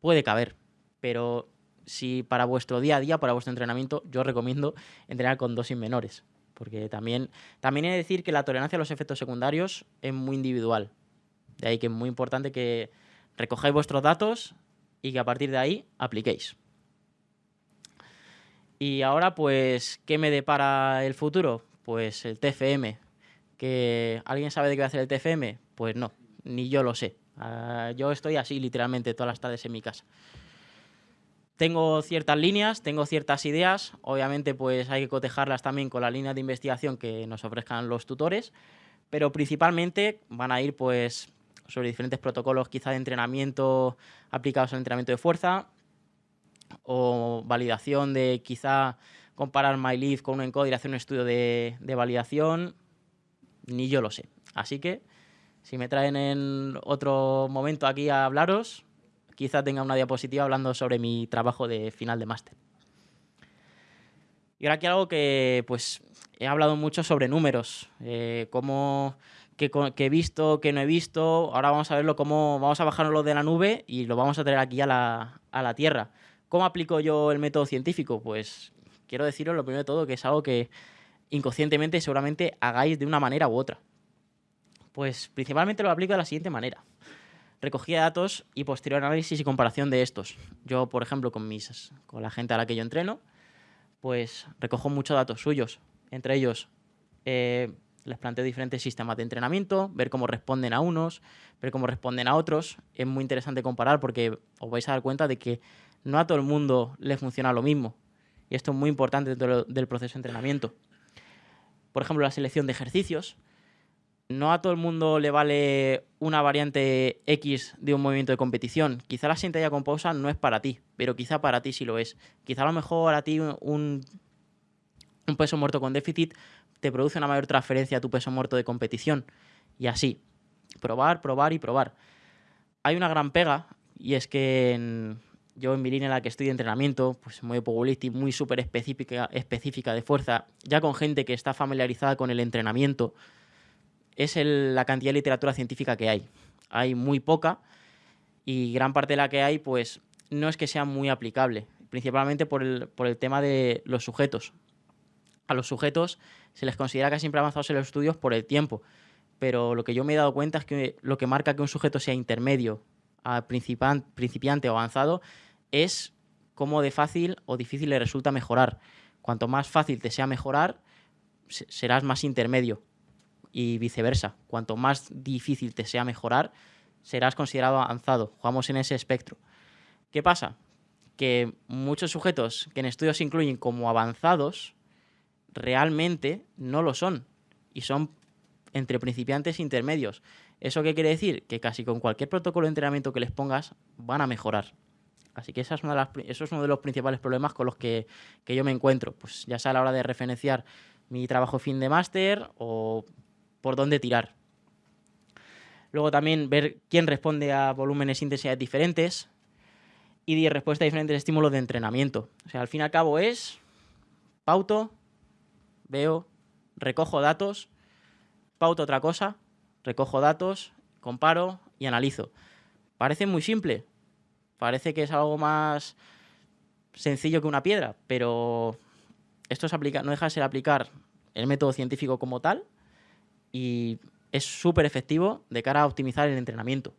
puede caber, pero si para vuestro día a día, para vuestro entrenamiento, yo recomiendo entrenar con dosis menores. Porque también, también he de decir que la tolerancia a los efectos secundarios es muy individual. De ahí que es muy importante que recojáis vuestros datos y que a partir de ahí apliquéis. Y ahora, pues, ¿qué me depara el futuro? Pues el TFM. ¿Que ¿Alguien sabe de qué va a hacer el TFM? Pues no, ni yo lo sé. Ah, yo estoy así literalmente todas las tardes en mi casa. Tengo ciertas líneas, tengo ciertas ideas, obviamente pues hay que cotejarlas también con la línea de investigación que nos ofrezcan los tutores, pero principalmente van a ir pues sobre diferentes protocolos quizá de entrenamiento aplicados al entrenamiento de fuerza o validación de quizá comparar MyLeaf con un encoder y hacer un estudio de, de validación, ni yo lo sé. Así que si me traen en otro momento aquí a hablaros, quizá tenga una diapositiva hablando sobre mi trabajo de final de máster. Y ahora aquí algo que pues he hablado mucho sobre números, eh, cómo, que, he visto, que no he visto. Ahora vamos a verlo cómo vamos a bajarlo de la nube y lo vamos a traer aquí a la, a la tierra. ¿Cómo aplico yo el método científico? Pues quiero deciros lo primero de todo que es algo que inconscientemente seguramente hagáis de una manera u otra. Pues principalmente lo aplico de la siguiente manera recogía datos y posterior análisis y comparación de estos. Yo, por ejemplo, con, mis, con la gente a la que yo entreno, pues recojo muchos datos suyos. Entre ellos, eh, les planteo diferentes sistemas de entrenamiento, ver cómo responden a unos, ver cómo responden a otros. Es muy interesante comparar porque os vais a dar cuenta de que no a todo el mundo le funciona lo mismo. Y esto es muy importante dentro del proceso de entrenamiento. Por ejemplo, la selección de ejercicios no a todo el mundo le vale una variante X de un movimiento de competición. Quizá la sentadilla con pausa no es para ti, pero quizá para ti sí lo es. Quizá a lo mejor a ti un, un peso muerto con déficit te produce una mayor transferencia a tu peso muerto de competición. Y así, probar, probar y probar. Hay una gran pega y es que yo en mi línea en la que estoy de entrenamiento, pues muy powerlifting, muy súper específica, específica de fuerza, ya con gente que está familiarizada con el entrenamiento, es la cantidad de literatura científica que hay. Hay muy poca y gran parte de la que hay pues no es que sea muy aplicable, principalmente por el, tema de los sujetos. A los sujetos se les considera casi siempre avanzados en los estudios por el tiempo, pero lo que yo me he dado cuenta es que lo que marca que un sujeto sea intermedio, a principiante o avanzado, es cómo de fácil o difícil le resulta mejorar. Cuanto más fácil te sea mejorar, serás más intermedio y viceversa. Cuanto más difícil te sea mejorar, serás considerado avanzado. Jugamos en ese espectro. ¿Qué pasa? Que muchos sujetos que en estudios se incluyen como avanzados, realmente no lo son. Y son entre principiantes e intermedios. ¿Eso qué quiere decir? Que casi con cualquier protocolo de entrenamiento que les pongas van a mejorar. Así que esa es una de eso es uno de los principales problemas con los que, yo me encuentro. Pues ya sea a la hora de referenciar mi trabajo fin de máster o por dónde tirar. Luego también ver quién responde a volúmenes e intensidades diferentes y respuesta a diferentes estímulos de entrenamiento. O sea, al fin y al cabo es pauto, veo, recojo datos, pauto otra cosa, recojo datos, comparo y analizo. Parece muy simple, parece que es algo más sencillo que una piedra, pero esto es no deja de ser aplicar el método científico como tal y es súper efectivo de cara a optimizar el entrenamiento.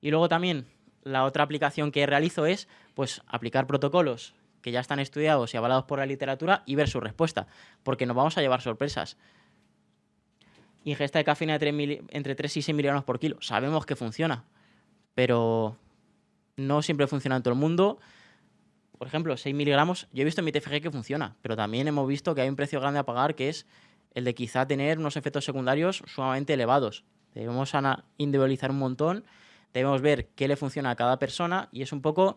Y luego también la otra aplicación que realizo es pues, aplicar protocolos que ya están estudiados y avalados por la literatura y ver su respuesta, porque nos vamos a llevar sorpresas. Ingesta de cafeína entre 3 y 6 miligramos por kilo. Sabemos que funciona, pero no siempre funciona en todo el mundo. Por ejemplo, 6 miligramos, yo he visto en mi TFG que funciona, pero también hemos visto que hay un precio grande a pagar que es el de quizá tener unos efectos secundarios sumamente elevados. Debemos individualizar un montón, debemos ver qué le funciona a cada persona y es un poco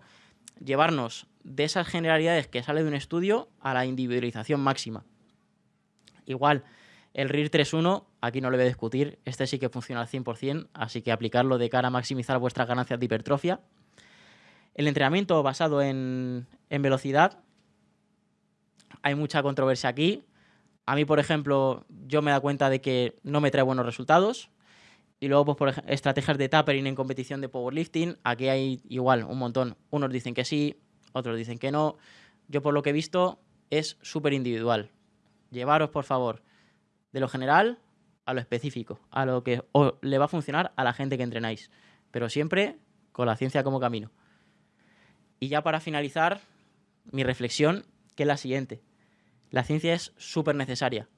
llevarnos de esas generalidades que sale de un estudio a la individualización máxima. Igual, el RIR 3.1, aquí no lo voy a discutir, este sí que funciona al 100%, así que aplicarlo de cara a maximizar vuestras ganancias de hipertrofia. El entrenamiento basado en, en velocidad, hay mucha controversia aquí, a mí, por ejemplo, yo me da cuenta de que no me trae buenos resultados Y luego, pues, por estrategias de tapering en competición de powerlifting. Aquí hay igual un montón. Unos dicen que sí, otros dicen que no. Yo, por lo que he visto, es súper individual. Llevaros, por favor, de lo general a lo específico, a lo que le va a funcionar a la gente que entrenáis. Pero siempre con la ciencia como camino. Y ya para finalizar, mi reflexión, que es la siguiente. La ciencia es súper necesaria.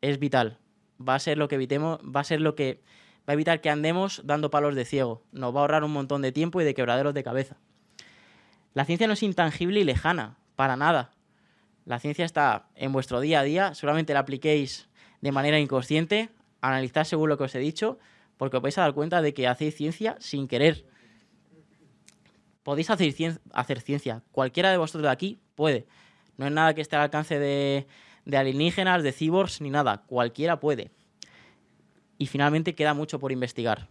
Es vital. Va a ser lo que evitemos, va a ser lo que va a evitar que andemos dando palos de ciego. Nos va a ahorrar un montón de tiempo y de quebraderos de cabeza. La ciencia no es intangible y lejana, para nada. La ciencia está en vuestro día a día, seguramente la apliquéis de manera inconsciente, analizad según lo que os he dicho, porque os vais a dar cuenta de que hacéis ciencia sin querer. Podéis hacer, cien- hacer ciencia, cualquiera de vosotros de aquí puede. No es nada que esté al alcance de, de alienígenas, de cyborgs, ni nada. Cualquiera puede. Y finalmente queda mucho por investigar.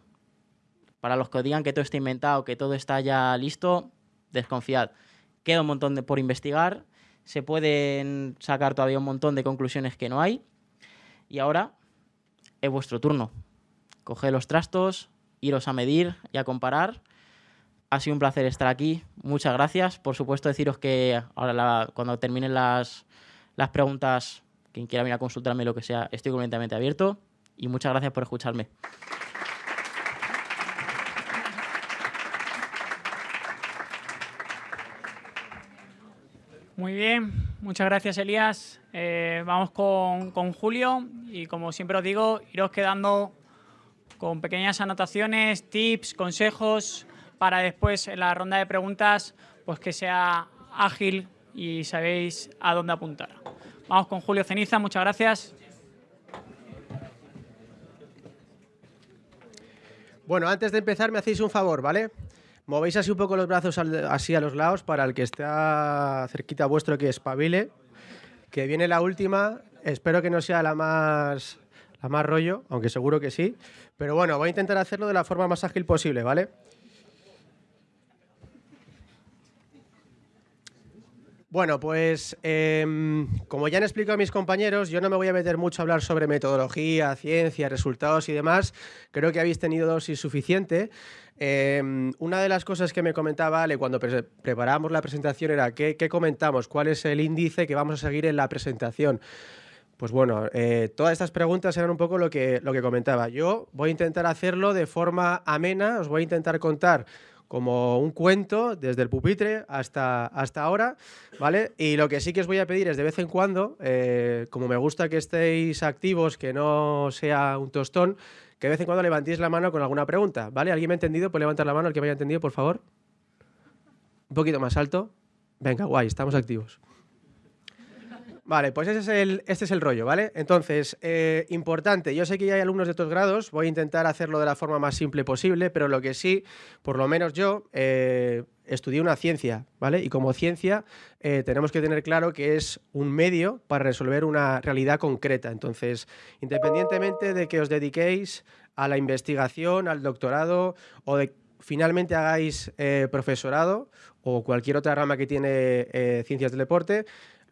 Para los que os digan que todo está inventado, que todo está ya listo, desconfiad. Queda un montón de, por investigar. Se pueden sacar todavía un montón de conclusiones que no hay. Y ahora es vuestro turno. Coged los trastos, iros a medir y a comparar. Ha sido un placer estar aquí. Muchas gracias. Por supuesto, deciros que ahora cuando terminen las, las preguntas, quien quiera venir a consultarme lo que sea, estoy completamente abierto. Y muchas gracias por escucharme. Muy bien, muchas gracias Elías. Eh, vamos con, con Julio y como siempre os digo, iros quedando con pequeñas anotaciones, tips, consejos para después en la ronda de preguntas pues que sea ágil y sabéis a dónde apuntar. Vamos con Julio Ceniza, muchas gracias. Bueno, antes de empezar me hacéis un favor, ¿vale? Movéis así un poco los brazos así a los lados para el que está cerquita vuestro que espabile. Que viene la última. Espero que no sea la más, la más rollo, aunque seguro que sí. Pero bueno, voy a intentar hacerlo de la forma más ágil posible, ¿vale? Bueno, pues em, como ya han explicado mis compañeros, yo no me voy a meter mucho a hablar sobre metodología, ciencia, resultados y demás. Creo que habéis tenido dosis suficiente. Em, una de las cosas que me comentaba Ale cuando pre- preparábamos la presentación era ¿qué, comentamos, cuál es el índice que vamos a seguir en la presentación. Pues bueno, eh, todas estas preguntas eran un poco lo que, lo que comentaba. Yo voy a intentar hacerlo de forma amena, os voy a intentar contar como un cuento desde el pupitre hasta, hasta ahora, ¿vale? Y lo que sí que os voy a pedir es de vez en cuando, eh, como me gusta que estéis activos, que no sea un tostón, que de vez en cuando levantéis la mano con alguna pregunta, ¿vale? ¿Alguien me ha entendido? Pues levantar la mano, el que me haya entendido, por favor. Un poquito más alto. Venga, guay, estamos activos. Vale, pues ese es el, este es el rollo, ¿vale? Entonces, eh, importante, yo sé que ya hay alumnos de otros grados, voy a intentar hacerlo de la forma más simple posible, pero lo que sí, por lo menos yo, eh, estudié una ciencia, ¿vale? Y como ciencia eh, tenemos que tener claro que es un medio para resolver una realidad concreta. Entonces, independientemente de que os dediquéis a la investigación, al doctorado o de finalmente hagáis eh, profesorado o cualquier otra rama que tiene ciencias del deporte,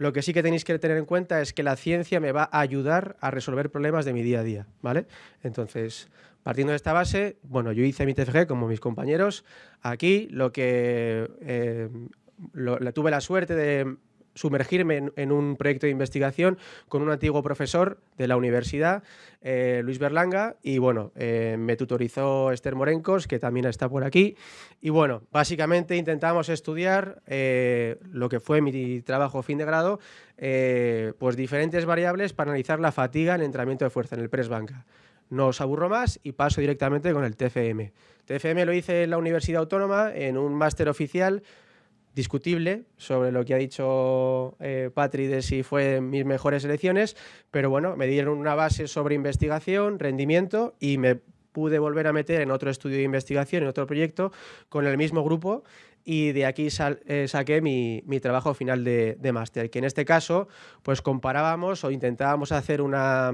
lo que sí que tenéis que tener en cuenta es que la ciencia me va a ayudar a resolver problemas de mi día a día, ¿vale? Entonces, partiendo de esta base, bueno, yo hice mi TFG como mis compañeros. Aquí lo que eh, tuve la suerte de sumergirme en, un proyecto de investigación con un antiguo profesor de la universidad, eh, Luis Berlanga, y bueno, eh, me tutorizó Esther Morencos, que también está por aquí. Y bueno, básicamente intentamos estudiar eh, lo que fue mi trabajo fin de grado, pues diferentes variables para analizar la fatiga en el entrenamiento de fuerza, en el press banca. No os aburro más y paso directamente con el TFM. TFM lo hice en la Universidad Autónoma en un máster oficial discutible sobre lo que ha dicho eh, Patri de si fue mis mejores elecciones, pero bueno, me dieron una base sobre investigación, rendimiento y me pude volver a meter en otro estudio de investigación, en otro proyecto, con el mismo grupo y de aquí eh, saqué mi, trabajo final de, de máster, que en este caso pues comparábamos o intentábamos hacer una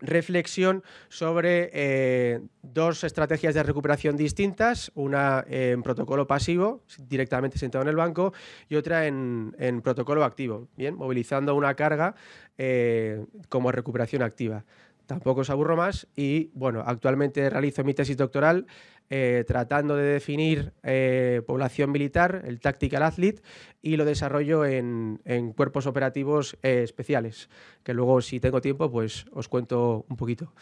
reflexión sobre eh, dos estrategias de recuperación distintas, una en protocolo pasivo, directamente sentado en el banco, y otra en, protocolo activo, bien, movilizando una carga eh, como recuperación activa. tampoco os aburro más y bueno, actualmente realizo mi tesis doctoral eh, tratando de definir eh, población militar, el Tactical Athlete, y lo desarrollo en, en cuerpos operativos eh, especiales, que luego si tengo tiempo pues os cuento un poquito.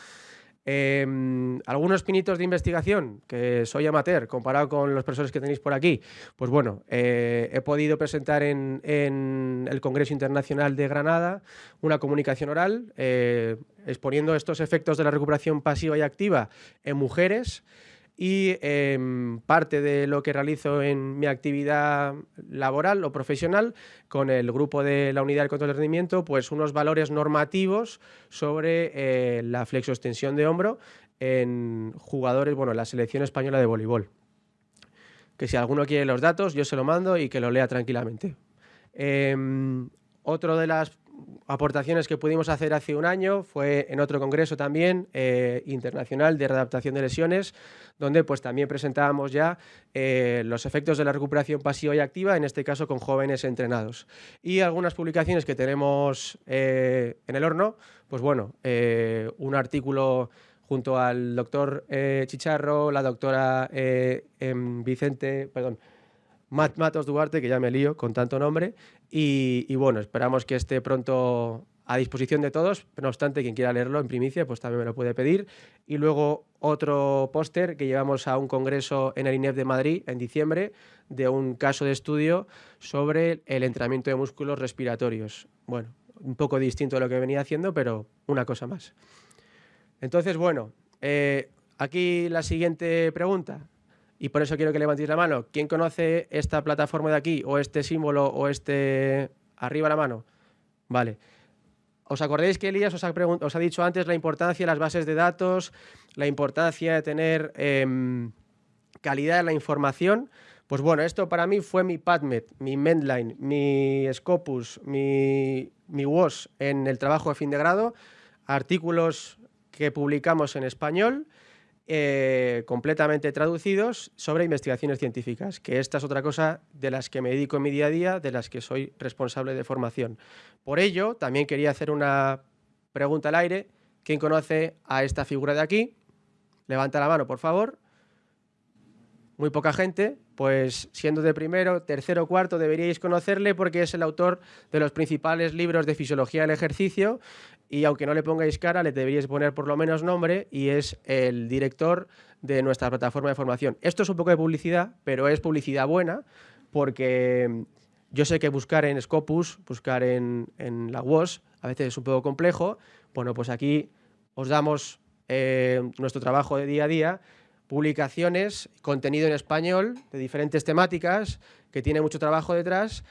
Em, algunos pinitos de investigación, que soy amateur comparado con los profesores que tenéis por aquí. Pues bueno, he podido presentar en, el Congreso Internacional de Granada una comunicación oral exponiendo estos efectos de la recuperación pasiva y activa en mujeres y em, parte de lo que realizo en mi actividad laboral o profesional con el grupo de la unidad de control de rendimiento, pues unos valores normativos sobre eh, la flexoextensión de hombro en jugadores, bueno, en la selección española de voleibol. Que si alguno quiere los datos, yo se lo mando y que lo lea tranquilamente. Em, otro de las aportaciones que pudimos hacer hace un año fue en otro congreso también eh, internacional de readaptación de lesiones, donde pues también presentábamos ya eh, los efectos de la recuperación pasiva y activa, en este caso con jóvenes entrenados. Y algunas publicaciones que tenemos eh, en el horno, pues bueno, un artículo junto al doctor Chicharro, la doctora em, Vicente, perdón, Matos Duarte, que ya me lío con tanto nombre, y, bueno, esperamos que esté pronto a disposición de todos, no obstante, quien quiera leerlo en primicia, pues también me lo puede pedir. Y luego otro póster que llevamos a un congreso en el INEF de Madrid en diciembre de un caso de estudio sobre el entrenamiento de músculos respiratorios. Bueno, un poco distinto de lo que venía haciendo, pero una cosa más. Entonces, bueno, eh, aquí la siguiente pregunta y por eso quiero que levantéis la mano. ¿Quién conoce esta plataforma de aquí o este símbolo o este... arriba la mano? Vale. ¿Os acordáis que Elías os ha, dicho antes la importancia de las bases de datos, la importancia de tener em, calidad en la información? Pues bueno, esto para mí fue mi PadMed, mi Mendline, mi Scopus, mi, mi WOS en el trabajo de fin de grado, artículos que publicamos en español, eh, completamente traducidos sobre investigaciones científicas, que esta es otra cosa de las que me dedico en mi día a día, de las que soy responsable de formación. Por ello, también quería hacer una pregunta al aire. ¿Quién conoce a esta figura de aquí? Levanta la mano, por favor. Muy poca gente, pues siendo de primero, tercero, cuarto, deberíais conocerle porque es el autor de los principales libros de fisiología del ejercicio y aunque no le pongáis cara, le deberíais poner por lo menos nombre y es el director de nuestra plataforma de formación. Esto es un poco de publicidad, pero es publicidad buena porque yo sé que buscar en Scopus, buscar en, la WOS, a veces es un poco complejo. Bueno, pues aquí os damos eh, nuestro trabajo de día a día, publicaciones, contenido en español de diferentes temáticas, que tiene mucho trabajo detrás,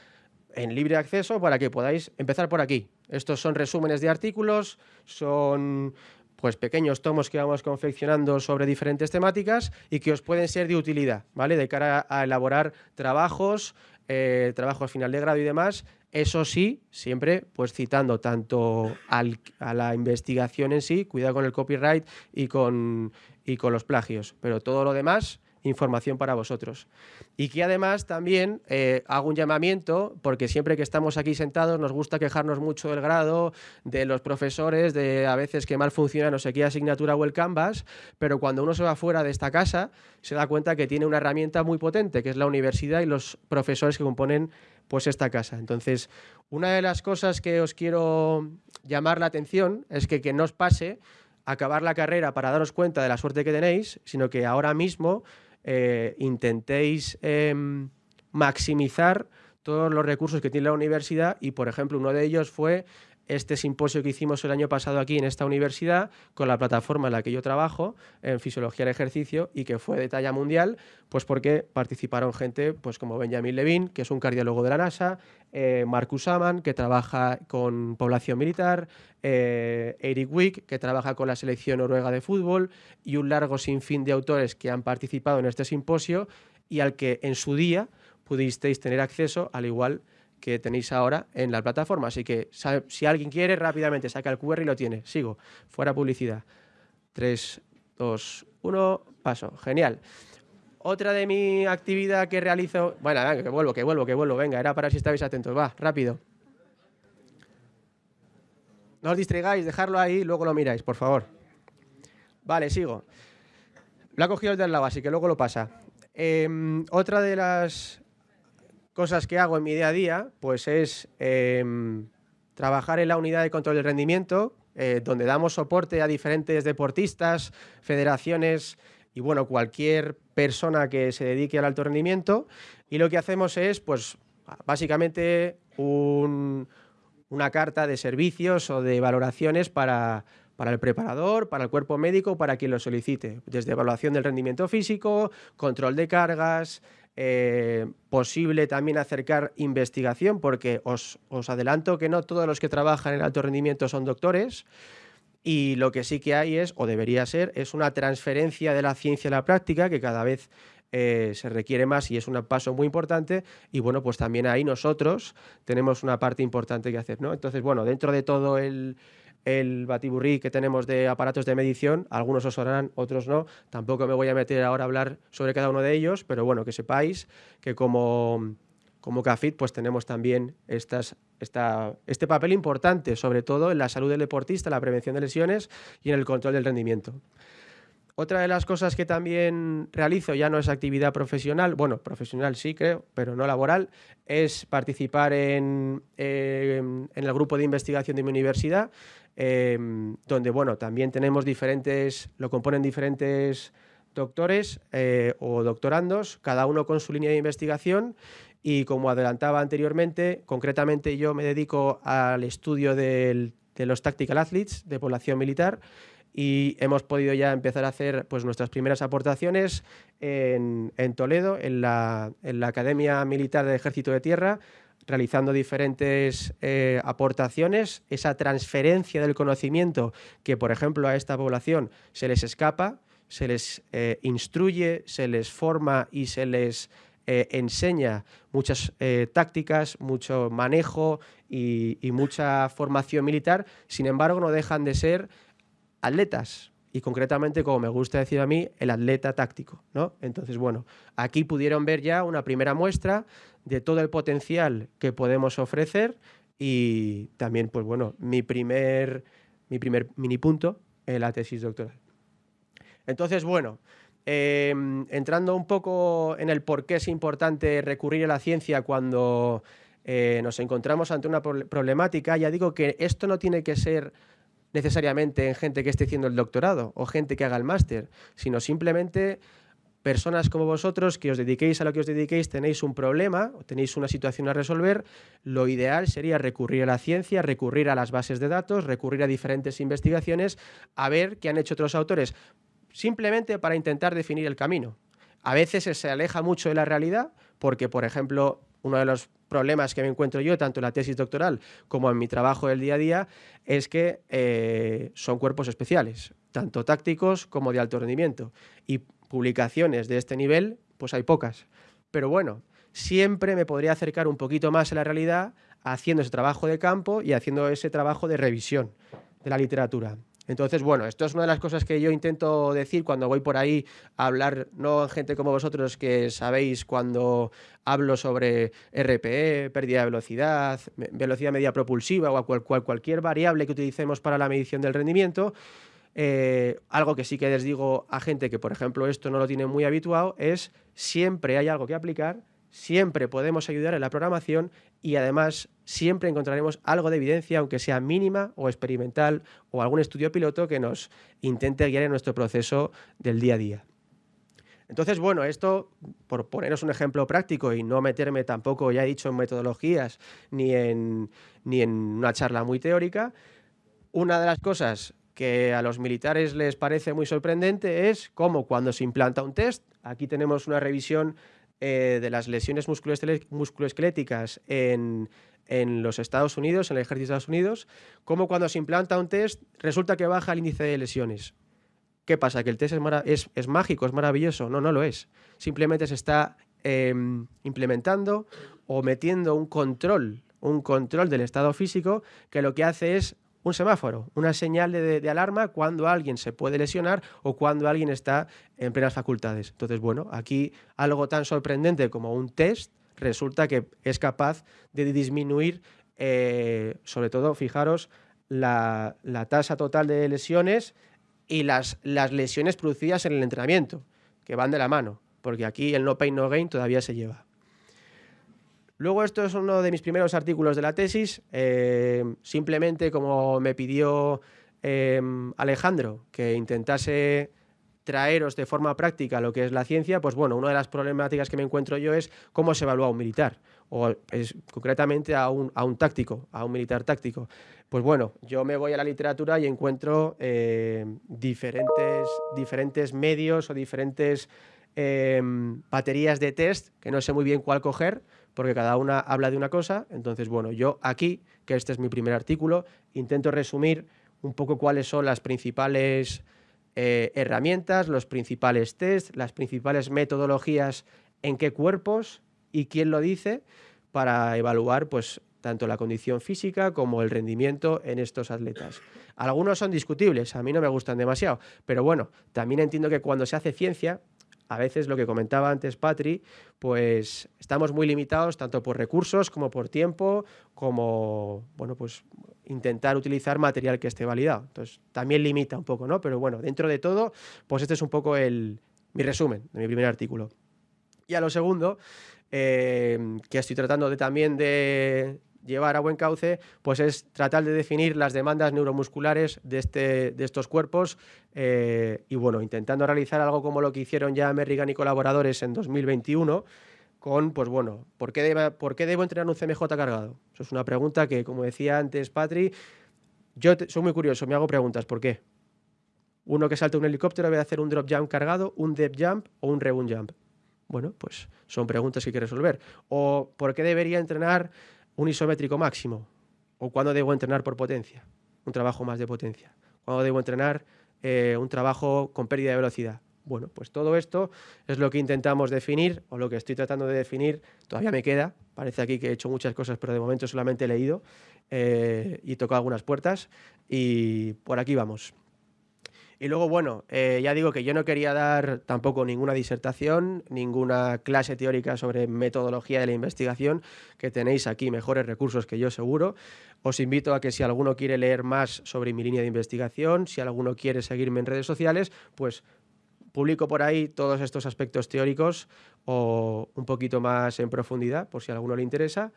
en libre acceso para que podáis empezar por aquí. Estos son resúmenes de artículos, son pues pequeños tomos que vamos confeccionando sobre diferentes temáticas y que os pueden ser de utilidad, ¿vale? De cara a elaborar trabajos, eh, trabajos final de grado y demás. Eso sí, siempre pues citando tanto a la investigación en sí, cuidado con el copyright y con, y con los plagios, pero todo lo demás información para vosotros. Y que además también eh, hago un llamamiento, porque siempre que estamos aquí sentados nos gusta quejarnos mucho del grado, de los profesores, de a veces que mal funciona no sé qué asignatura o el Canvas, pero cuando uno se va fuera de esta casa se da cuenta que tiene una herramienta muy potente, que es la universidad y los profesores que componen pues esta casa. Entonces, una de las cosas que os quiero llamar la atención es que que no os pase acabar la carrera para daros cuenta de la suerte que tenéis, sino que ahora mismo eh, intentéis em, maximizar todos los recursos que tiene la universidad y, por ejemplo, uno de ellos fue este simposio que hicimos el año pasado aquí en esta universidad con la plataforma en la que yo trabajo, en Fisiología del Ejercicio, y que fue de talla mundial, pues porque participaron gente pues como Benjamin Levin, que es un cardiólogo de la NASA, eh, Marcus Amann, que trabaja con población militar, eh, Eric Wick, que trabaja con la selección noruega de fútbol, y un largo sinfín de autores que han participado en este simposio y al que en su día pudisteis tener acceso, al igual que tenéis ahora en la plataforma. Así que si alguien quiere, rápidamente saca el QR y lo tiene. Sigo. Fuera publicidad. 3, 2, 1, paso. Genial. Otra de mi actividad que realizo... Bueno, venga, que vuelvo, que vuelvo, que vuelvo. Venga, era para si estabais atentos. Va, rápido. No os distraigáis, dejarlo ahí y luego lo miráis, por favor. Vale, sigo. Lo ha cogido el lado, así que luego lo pasa. Em, otra de las cosas que hago en mi día a día, pues es em, trabajar en la unidad de control del rendimiento, eh, donde damos soporte a diferentes deportistas, federaciones y bueno, cualquier persona que se dedique al alto rendimiento. Y lo que hacemos es, pues, básicamente una carta de servicios o de valoraciones para, para el preparador, para el cuerpo médico, para quien lo solicite. Desde evaluación del rendimiento físico, control de cargas, eh, posible también acercar investigación, porque os, os, adelanto que no todos los que trabajan en alto rendimiento son doctores, y lo que sí que hay es, o debería ser, es una transferencia de la ciencia a la práctica que cada vez eh, se requiere más y es un paso muy importante y bueno, pues también ahí nosotros tenemos una parte importante que hacer, ¿no? Entonces, bueno, dentro de todo el, el batiburrí que tenemos de aparatos de medición, algunos os sonarán, otros no. Tampoco me voy a meter ahora a hablar sobre cada uno de ellos, pero bueno, que sepáis que como, como CAFIT pues tenemos también este papel importante, sobre todo en la salud del deportista, la prevención de lesiones y en el control del rendimiento. Otra de las cosas que también realizo, ya no es actividad profesional, bueno, profesional sí creo, pero no laboral, es participar en, en el grupo de investigación de mi universidad, Em, donde bueno, también tenemos diferentes, lo componen diferentes doctores eh, o doctorandos, cada uno con su línea de investigación. Y como adelantaba anteriormente, concretamente yo me dedico al estudio de los Tactical Athletes de población militar y hemos podido ya empezar a hacer pues, nuestras primeras aportaciones en, en Toledo, en la, en la Academia Militar del Ejército de Tierra, realizando diferentes eh, aportaciones, esa transferencia del conocimiento que, por ejemplo, a esta población se les escapa, se les eh, instruye, se les forma y se les eh, enseña muchas tácticas, mucho manejo y, y mucha formación militar, sin embargo no dejan de ser atletas, y concretamente, como me gusta decir a mí, el atleta táctico. ¿no? Entonces, bueno, aquí pudieron ver ya una primera muestra de todo el potencial que podemos ofrecer y también, pues bueno, mi primer, mi primer mini punto en la tesis doctoral. Entonces, bueno, em, entrando un poco en el por qué es importante recurrir a la ciencia cuando eh, nos encontramos ante una problemática, ya digo que esto no tiene que ser necesariamente en gente que esté haciendo el doctorado o gente que haga el máster, sino simplemente personas como vosotros que os dediquéis a lo que os dediquéis, tenéis un problema tenéis una situación a resolver, lo ideal sería recurrir a la ciencia, recurrir a las bases de datos, recurrir a diferentes investigaciones, a ver qué han hecho otros autores, simplemente para intentar definir el camino. A veces se aleja mucho de la realidad porque, por ejemplo, uno de los problemas que me encuentro yo, tanto en la tesis doctoral como en mi trabajo del día a día, es que eh, son cuerpos especiales, tanto tácticos como de alto rendimiento. Y publicaciones de este nivel, pues hay pocas. Pero bueno, siempre me podría acercar un poquito más a la realidad haciendo ese trabajo de campo y haciendo ese trabajo de revisión de la literatura. Entonces, bueno, esto es una de las cosas que yo intento decir cuando voy por ahí a hablar, no gente como vosotros que sabéis cuando hablo sobre RPE, pérdida de velocidad, velocidad media propulsiva o cual, cualquier variable que utilicemos para la medición del rendimiento, eh, algo que sí que les digo a gente que, por ejemplo, esto no lo tiene muy habituado, es siempre hay algo que aplicar, siempre podemos ayudar en la programación y además siempre encontraremos algo de evidencia, aunque sea mínima o experimental o algún estudio piloto que nos intente guiar en nuestro proceso del día a día. Entonces, bueno, esto, por poneros un ejemplo práctico y no meterme tampoco, ya he dicho, en metodologías ni en, ni en una charla muy teórica, una de las cosas que a los militares les parece muy sorprendente es cómo cuando se implanta un test, aquí tenemos una revisión eh, de las lesiones musculoesqueléticas en, en los Estados Unidos, en el ejército de Estados Unidos, como cuando se implanta un test resulta que baja el índice de lesiones. ¿Qué pasa? ¿Que el test es, es, mágico, es maravilloso? No, no lo es. Simplemente se está em, implementando o metiendo un control, un control del estado físico que lo que hace es un semáforo, una señal de, alarma cuando alguien se puede lesionar o cuando alguien está en plenas facultades. Entonces, bueno, aquí algo tan sorprendente como un test resulta que es capaz de disminuir, eh, sobre todo, fijaros, la, tasa total de lesiones y las, las lesiones producidas en el entrenamiento, que van de la mano, porque aquí el no pain, no gain todavía se lleva. Luego esto es uno de mis primeros artículos de la tesis, eh, simplemente como me pidió eh, Alejandro que intentase traeros de forma práctica lo que es la ciencia, pues bueno, una de las problemáticas que me encuentro yo es cómo se evalúa un militar, o es, concretamente a un, a un táctico, a un militar táctico. Pues bueno, yo me voy a la literatura y encuentro eh, diferentes, diferentes medios o diferentes em, baterías de test que no sé muy bien cuál coger, porque cada una habla de una cosa. Entonces, bueno, yo aquí, que este es mi primer artículo, intento resumir un poco cuáles son las principales eh, herramientas, los principales tests, las principales metodologías en qué cuerpos y quién lo dice para evaluar pues, tanto la condición física como el rendimiento en estos atletas. Algunos son discutibles, a mí no me gustan demasiado, pero bueno, también entiendo que cuando se hace ciencia, a veces lo que comentaba antes Patri, pues estamos muy limitados tanto por recursos como por tiempo, como bueno, pues intentar utilizar material que esté validado. Entonces, también limita un poco, ¿no? Pero bueno, dentro de todo, pues este es un poco el, mi resumen de mi primer artículo. Y a lo segundo, eh, que estoy tratando de, también de llevar a buen cauce, pues es tratar de definir las demandas neuromusculares de, este, de estos cuerpos eh, y bueno, intentando realizar algo como lo que hicieron ya Merrigan y colaboradores en 2021, con, pues bueno, ¿por qué, ¿por qué debo entrenar un CMJ cargado? Eso es una pregunta que, como decía antes Patri, yo soy muy curioso, me hago preguntas, ¿por qué? Uno que salta un helicóptero debe hacer un drop jump cargado, un depth jump o un rebound jump. Bueno, pues son preguntas que hay que resolver. O ¿por qué debería entrenar un isométrico máximo? ¿O cuándo debo entrenar por potencia? Un trabajo más de potencia. ¿Cuándo debo entrenar eh, un trabajo con pérdida de velocidad? Bueno, pues todo esto es lo que intentamos definir o lo que estoy tratando de definir. Todavía me queda, parece aquí que he hecho muchas cosas, pero de momento solamente he leído eh, y tocado algunas puertas y por aquí vamos. Y luego, bueno, eh, ya digo que yo no quería dar tampoco ninguna disertación, ninguna clase teórica sobre metodología de la investigación, que tenéis aquí mejores recursos que yo seguro. Os invito a que si alguno quiere leer más sobre mi línea de investigación, si alguno quiere seguirme en redes sociales, pues publico por ahí todos estos aspectos teóricos o un poquito más en profundidad, por si a alguno le interesa.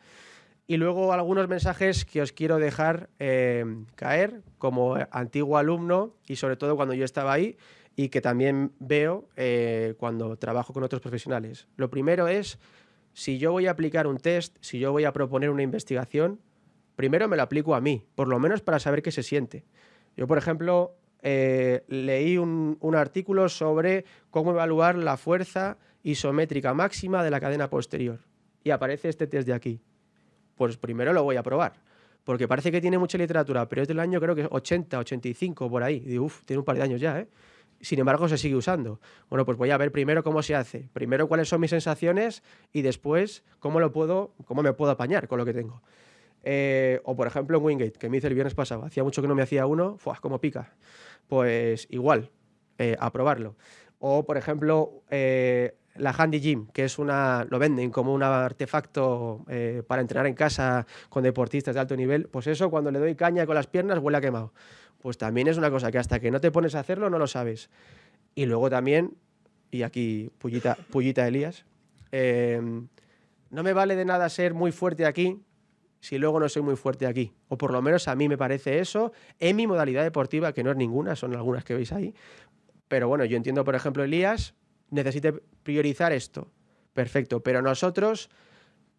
Y luego algunos mensajes que os quiero dejar eh, caer como antiguo alumno y sobre todo cuando yo estaba ahí y que también veo eh, cuando trabajo con otros profesionales. Lo primero es, si yo voy a aplicar un test, si yo voy a proponer una investigación, primero me lo aplico a mí, por lo menos para saber qué se siente. Yo, por ejemplo, eh, leí un, artículo sobre cómo evaluar la fuerza isométrica máxima de la cadena posterior. Y aparece este test de aquí. Pues primero lo voy a probar. Porque parece que tiene mucha literatura, pero es del año creo que 80, 85, por ahí. Y uff, tiene un par de años ya, ¿eh? Sin embargo, se sigue usando. Bueno, pues voy a ver primero cómo se hace. Primero cuáles son mis sensaciones y después cómo, lo puedo, cómo me puedo apañar con lo que tengo. Eh, o por ejemplo en Wingate, que me hice el viernes pasado. Hacía mucho que no me hacía uno, ¡fuah, como pica! Pues igual, eh, a probarlo. O por ejemplo, eh, la Handy Gym, que es una, lo venden como un artefacto para entrenar en casa con deportistas de alto nivel, pues eso cuando le doy caña con las piernas huele a quemado. Pues también es una cosa que hasta que no te pones a hacerlo no lo sabes. Y luego también, y aquí pullita, pullita Elías, no me vale de nada ser muy fuerte aquí si luego no soy muy fuerte aquí. O por lo menos a mí me parece eso en mi modalidad deportiva, que no es ninguna, son algunas que veis ahí. Pero bueno, yo entiendo, por ejemplo, Elías necesite priorizar esto. Perfecto, pero nosotros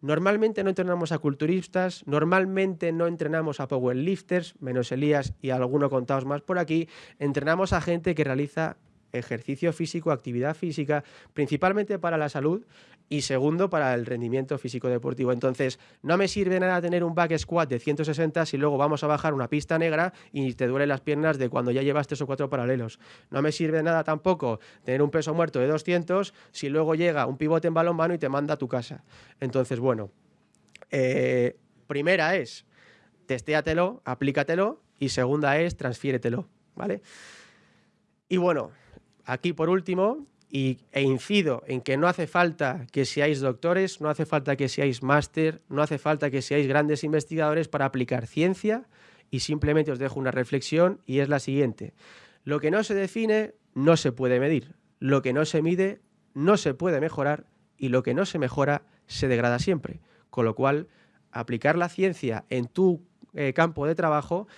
normalmente no entrenamos a culturistas, normalmente no entrenamos a powerlifters, menos Elías y alguno contados más por aquí, entrenamos a gente que realiza ejercicio físico, actividad física, principalmente para la salud y segundo para el rendimiento físico deportivo. Entonces, no me sirve nada tener un back squat de 160 si luego vamos a bajar una pista negra y te duelen las piernas de cuando ya llevas tres o cuatro paralelos. No me sirve nada tampoco tener un peso muerto de 200 si luego llega un pivote en balón mano y te manda a tu casa. Entonces, bueno, eh, primera es testéatelo, aplícatelo y segunda es transfiéretelo, ¿vale? Y bueno, aquí por último, y, e incido en que no hace falta que seáis doctores, no hace falta que seáis máster, no hace falta que seáis grandes investigadores para aplicar ciencia y simplemente os dejo una reflexión y es la siguiente. Lo que no se define no se puede medir, lo que no se mide no se puede mejorar y lo que no se mejora se degrada siempre. Con lo cual, aplicar la ciencia en tu eh, campo de trabajo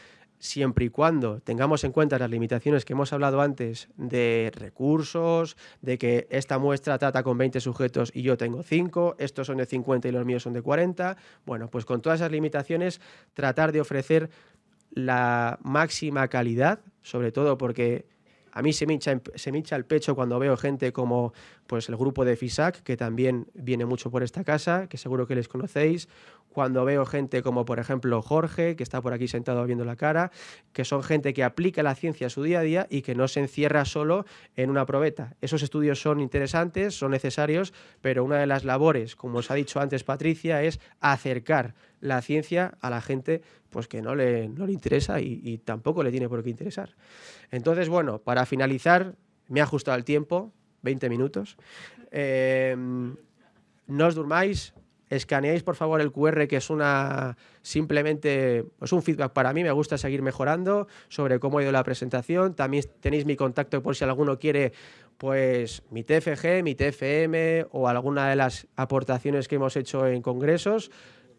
siempre y cuando tengamos en cuenta las limitaciones que hemos hablado antes de recursos, de que esta muestra trata con 20 sujetos y yo tengo 5, estos son de 50 y los míos son de 40, bueno, pues con todas esas limitaciones tratar de ofrecer la máxima calidad, sobre todo porque a mí se me, hincha, se el pecho cuando veo gente como pues, el grupo de FISAC, que también viene mucho por esta casa, que seguro que les conocéis, cuando veo gente como por ejemplo Jorge, que está por aquí sentado viendo la cara, que son gente que aplica la ciencia a su día a día y que no se encierra solo en una probeta. Esos estudios son interesantes, son necesarios, pero una de las labores, como os ha dicho antes Patricia, es acercar la ciencia a la gente pues que no le, no le interesa y, tampoco le tiene por qué interesar. Entonces, bueno, para finalizar, me ha ajustado el tiempo, 20 minutos. Eh, no os durmáis, escaneéis por favor el QR, que es una simplemente pues un feedback para mí, me gusta seguir mejorando sobre cómo ha ido la presentación. También tenéis mi contacto por si alguno quiere pues mi TFG, mi TFM o alguna de las aportaciones que hemos hecho en congresos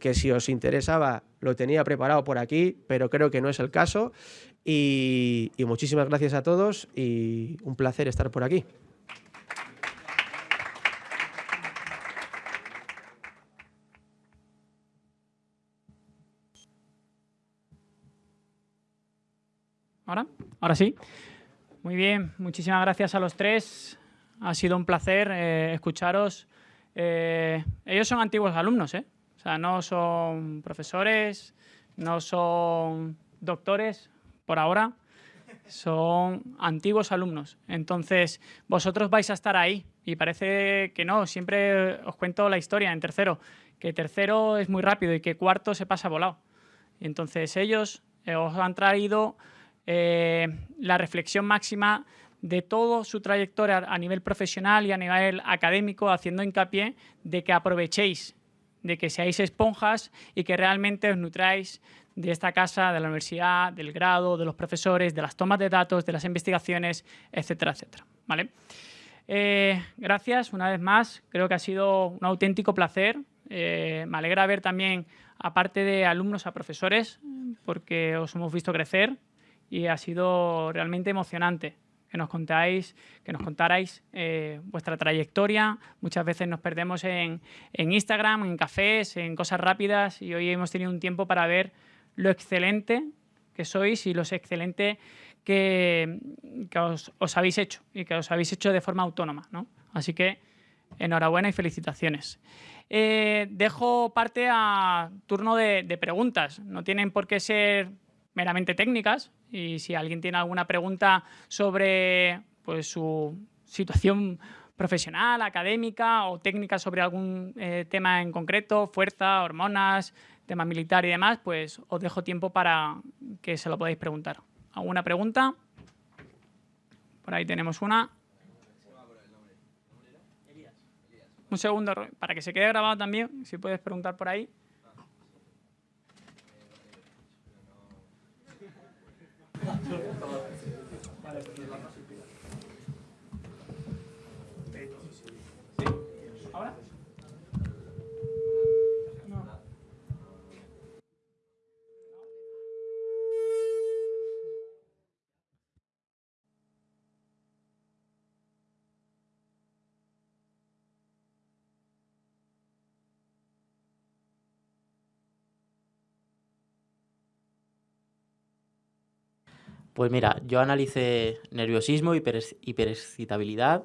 que si os interesaba lo tenía preparado por aquí, pero creo que no es el caso. Y, muchísimas gracias a todos y un placer estar por aquí. ¿Ahora? Ahora sí. Muy bien, muchísimas gracias a los tres. Ha sido un placer eh, escucharos. Eh, ellos son antiguos alumnos, ¿eh? O sea, no son profesores, no son doctores por ahora, son antiguos alumnos. Entonces, vosotros vais a estar ahí y parece que no, siempre os cuento la historia en tercero, que tercero es muy rápido y que cuarto se pasa volado. Entonces ellos os han traído eh, la reflexión máxima de toda su trayectoria a nivel profesional y a nivel académico, haciendo hincapié de que aprovechéis de que seáis esponjas y que realmente os nutráis de esta casa, de la universidad, del grado, de los profesores, de las tomas de datos, de las investigaciones, etcétera, etcétera. ¿vale? Eh, gracias una vez más, creo que ha sido un auténtico placer. Eh, me alegra ver también, aparte de alumnos, a profesores, porque os hemos visto crecer y ha sido realmente emocionante que nos contáis, que nos contarais eh, vuestra trayectoria. Muchas veces nos perdemos en, Instagram, en cafés, en cosas rápidas y hoy hemos tenido un tiempo para ver lo excelente que sois y lo excelente que, os, habéis hecho y que os habéis hecho de forma autónoma. Así que enhorabuena y felicitaciones. Eh, dejo parte a turno de, de preguntas. No tienen por qué ser meramente técnicas y si alguien tiene alguna pregunta sobre pues, su situación profesional, académica o técnica sobre algún eh, tema en concreto, fuerza, hormonas, tema militar y demás, pues os dejo tiempo para que se lo podáis preguntar. ¿Alguna pregunta? Por ahí tenemos una. Un segundo, para que se quede grabado también, si puedes preguntar por ahí. 何? Pues mira, yo analicé nerviosismo, hiperexcitabilidad,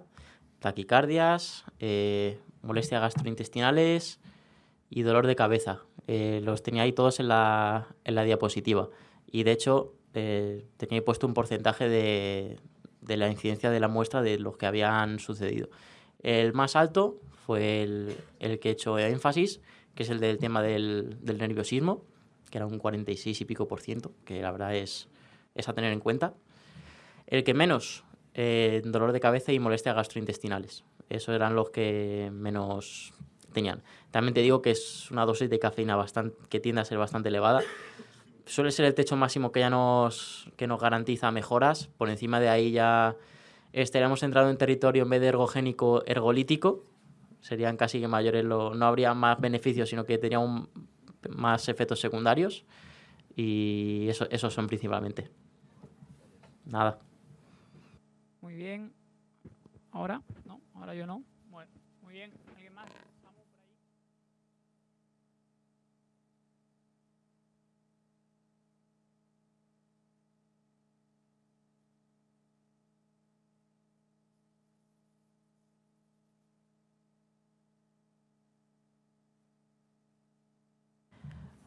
taquicardias, eh, molestias gastrointestinales y dolor de cabeza. Eh, los tenía ahí todos en la, diapositiva. Y de hecho, eh, tenía puesto un porcentaje de, la incidencia de la muestra de los que habían sucedido. El más alto fue el, que he hecho énfasis, que es el del tema del, del nerviosismo, que era un 46 y pico por ciento, que la verdad es es a tener en cuenta. El que menos, eh, dolor de cabeza y molestias gastrointestinales. Esos eran los que menos tenían. También te digo que es una dosis de cafeína bastante, que tiende a ser bastante elevada. suele ser el techo máximo que ya nos, que nos garantiza mejoras. Por encima de ahí ya estaríamos entrando en territorio en vez de ergogénico, ergolítico. Serían casi que mayores, no habría más beneficios, sino que tendría más efectos secundarios. Y eso, esos son principalmente. Nada. Muy bien. ¿Ahora? No, ahora yo no. Bueno, muy bien. ¿Alguien más?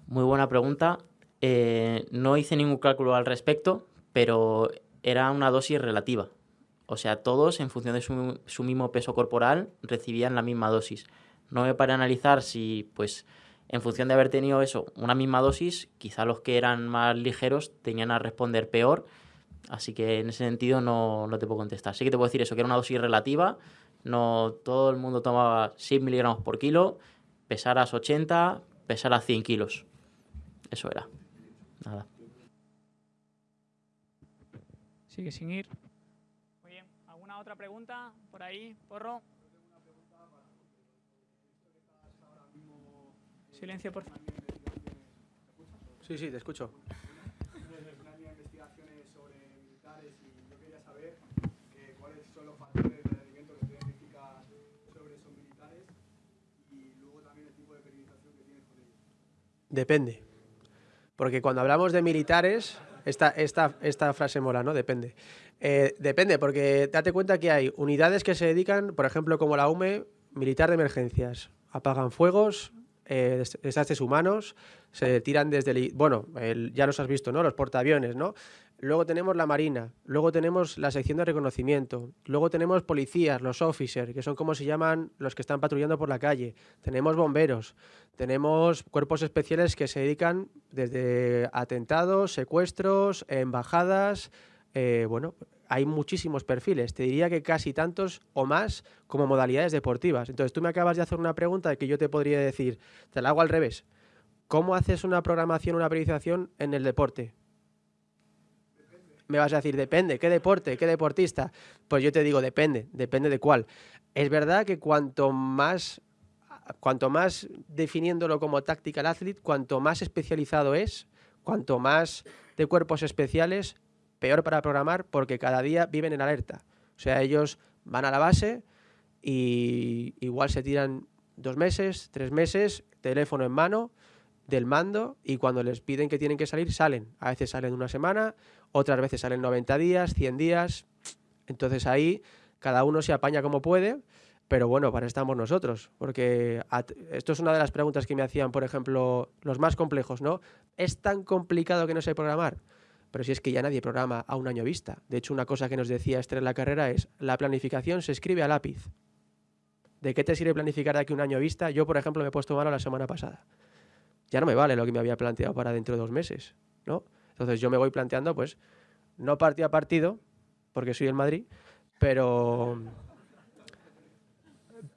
Muy buena pregunta. Eh, no hice ningún cálculo al respecto, pero era una dosis relativa. O sea, todos, en función de su, mismo peso corporal, recibían la misma dosis. No me para analizar si, pues, en función de haber tenido eso, una misma dosis, quizá los que eran más ligeros tenían a responder peor. Así que en ese sentido no, no te puedo contestar. Sí que te puedo decir eso, que era una dosis relativa. No todo el mundo tomaba 6 miligramos por kilo, pesaras 80, pesaras 100 kilos. Eso era. Nada. Sigue sin ir. Muy bien. ¿Alguna otra pregunta por ahí, Porro? Silencio, por favor. Sí, sí, te escucho. investigaciones sobre militares y yo quería saber cuáles son los factores de rendimiento que tú identificas sobre esos militares y luego también el tipo de periodización que tienes con ellos. Depende. Porque cuando hablamos de militares, esta, esta, esta frase mola, ¿no? Depende. Eh, depende, porque date cuenta que hay unidades que se dedican, por ejemplo, como la UME, militar de emergencias. Apagan fuegos, eh, desastres humanos, se tiran desde el... Bueno, ya los has visto, ¿no? Los portaaviones, ¿no? Luego tenemos la Marina, luego tenemos la sección de reconocimiento, luego tenemos policías, los officers, que son como se llaman los que están patrullando por la calle, tenemos bomberos, tenemos cuerpos especiales que se dedican desde atentados, secuestros, embajadas, eh, bueno, hay muchísimos perfiles, te diría que casi tantos o más como modalidades deportivas. Entonces tú me acabas de hacer una pregunta que yo te podría decir, te la hago al revés. ¿Cómo haces una programación, una priorización en el deporte? Me vas a decir, depende, ¿qué deporte? ¿Qué deportista? Pues yo te digo, depende, depende de cuál. Es verdad que cuanto más, cuanto más definiéndolo como tactical athlete, cuanto más especializado es, cuanto más de cuerpos especiales, peor para programar porque cada día viven en alerta. O sea, ellos van a la base y igual se tiran dos meses, tres meses, teléfono en mano, del mando y cuando les piden que tienen que salir, salen. A veces salen una semana, otras veces salen 90 días, 100 días. Entonces ahí cada uno se apaña como puede, pero bueno, para estamos nosotros. Porque esto es una de las preguntas que me hacían, por ejemplo, los más complejos, ¿no? ¿Es tan complicado que no sé programar? Pero si es que ya nadie programa a un año vista. De hecho, una cosa que nos decía Esther en la carrera es, la planificación se escribe a lápiz. ¿De qué te sirve planificar de aquí un año vista? Yo, por ejemplo, me he puesto mano la semana pasada ya no me vale lo que me había planteado para dentro de dos meses, ¿no? Entonces yo me voy planteando, pues, no partido a partido, porque soy el Madrid, pero...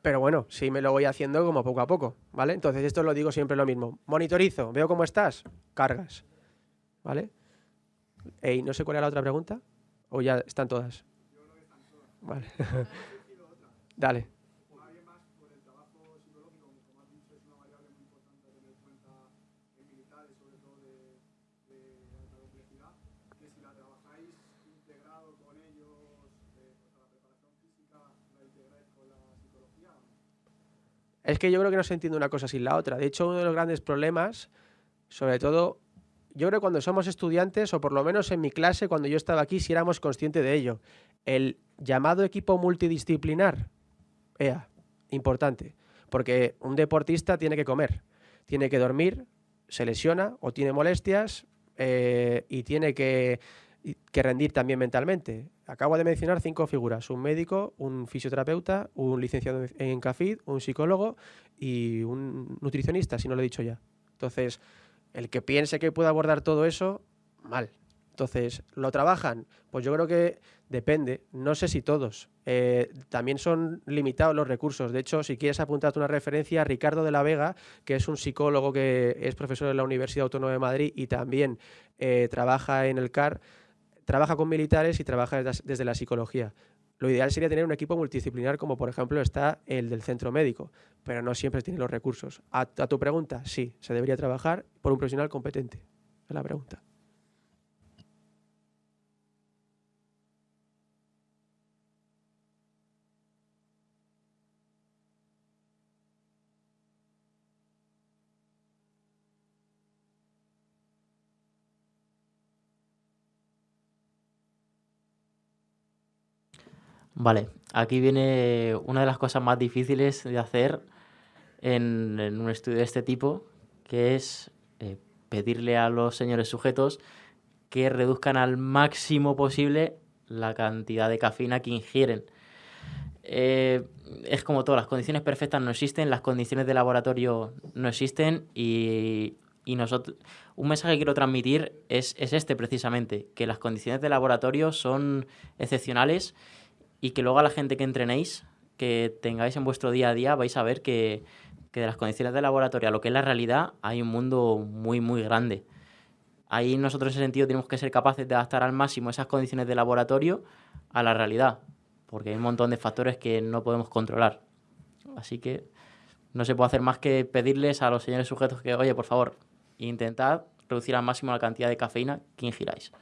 Pero bueno, sí me lo voy haciendo como poco a poco, ¿vale? Entonces esto lo digo siempre lo mismo. Monitorizo, veo cómo estás, cargas, ¿vale? Ey, no sé cuál era la otra pregunta, o ya están todas. Vale. Dale. Es que yo creo que no se entiende una cosa sin la otra. De hecho, uno de los grandes problemas, sobre todo, yo creo que cuando somos estudiantes, o por lo menos en mi clase, cuando yo estaba aquí, si éramos conscientes de ello. El llamado equipo multidisciplinar, EA, importante. Porque un deportista tiene que comer, tiene que dormir, se lesiona o tiene molestias eh, y tiene que que rendir también mentalmente. Acabo de mencionar cinco figuras, un médico, un fisioterapeuta, un licenciado en CAFID, un psicólogo y un nutricionista, si no lo he dicho ya. Entonces, el que piense que puede abordar todo eso, mal. Entonces, ¿lo trabajan? Pues yo creo que depende. No sé si todos. Eh, también son limitados los recursos. De hecho, si quieres apuntarte una referencia, Ricardo de la Vega, que es un psicólogo que es profesor en la Universidad Autónoma de Madrid y también eh, trabaja en el CAR, trabaja con militares y trabaja desde, la psicología. Lo ideal sería tener un equipo multidisciplinar como por ejemplo está el del centro médico, pero no siempre tiene los recursos. A, a tu pregunta, sí, se debería trabajar por un profesional competente. Es la pregunta. Vale, aquí viene una de las cosas más difíciles de hacer en, un estudio de este tipo, que es eh, pedirle a los señores sujetos que reduzcan al máximo posible la cantidad de cafeína que ingieren. Eh, es como todo, las condiciones perfectas no existen, las condiciones de laboratorio no existen y, y nosotros, un mensaje que quiero transmitir es, es este precisamente, que las condiciones de laboratorio son excepcionales y que luego a la gente que entrenéis, que tengáis en vuestro día a día, vais a ver que, que de las condiciones de laboratorio a lo que es la realidad hay un mundo muy, muy grande. Ahí nosotros en ese sentido tenemos que ser capaces de adaptar al máximo esas condiciones de laboratorio a la realidad, porque hay un montón de factores que no podemos controlar. Así que no se puede hacer más que pedirles a los señores sujetos que, oye, por favor, intentad reducir al máximo la cantidad de cafeína que ingiráis.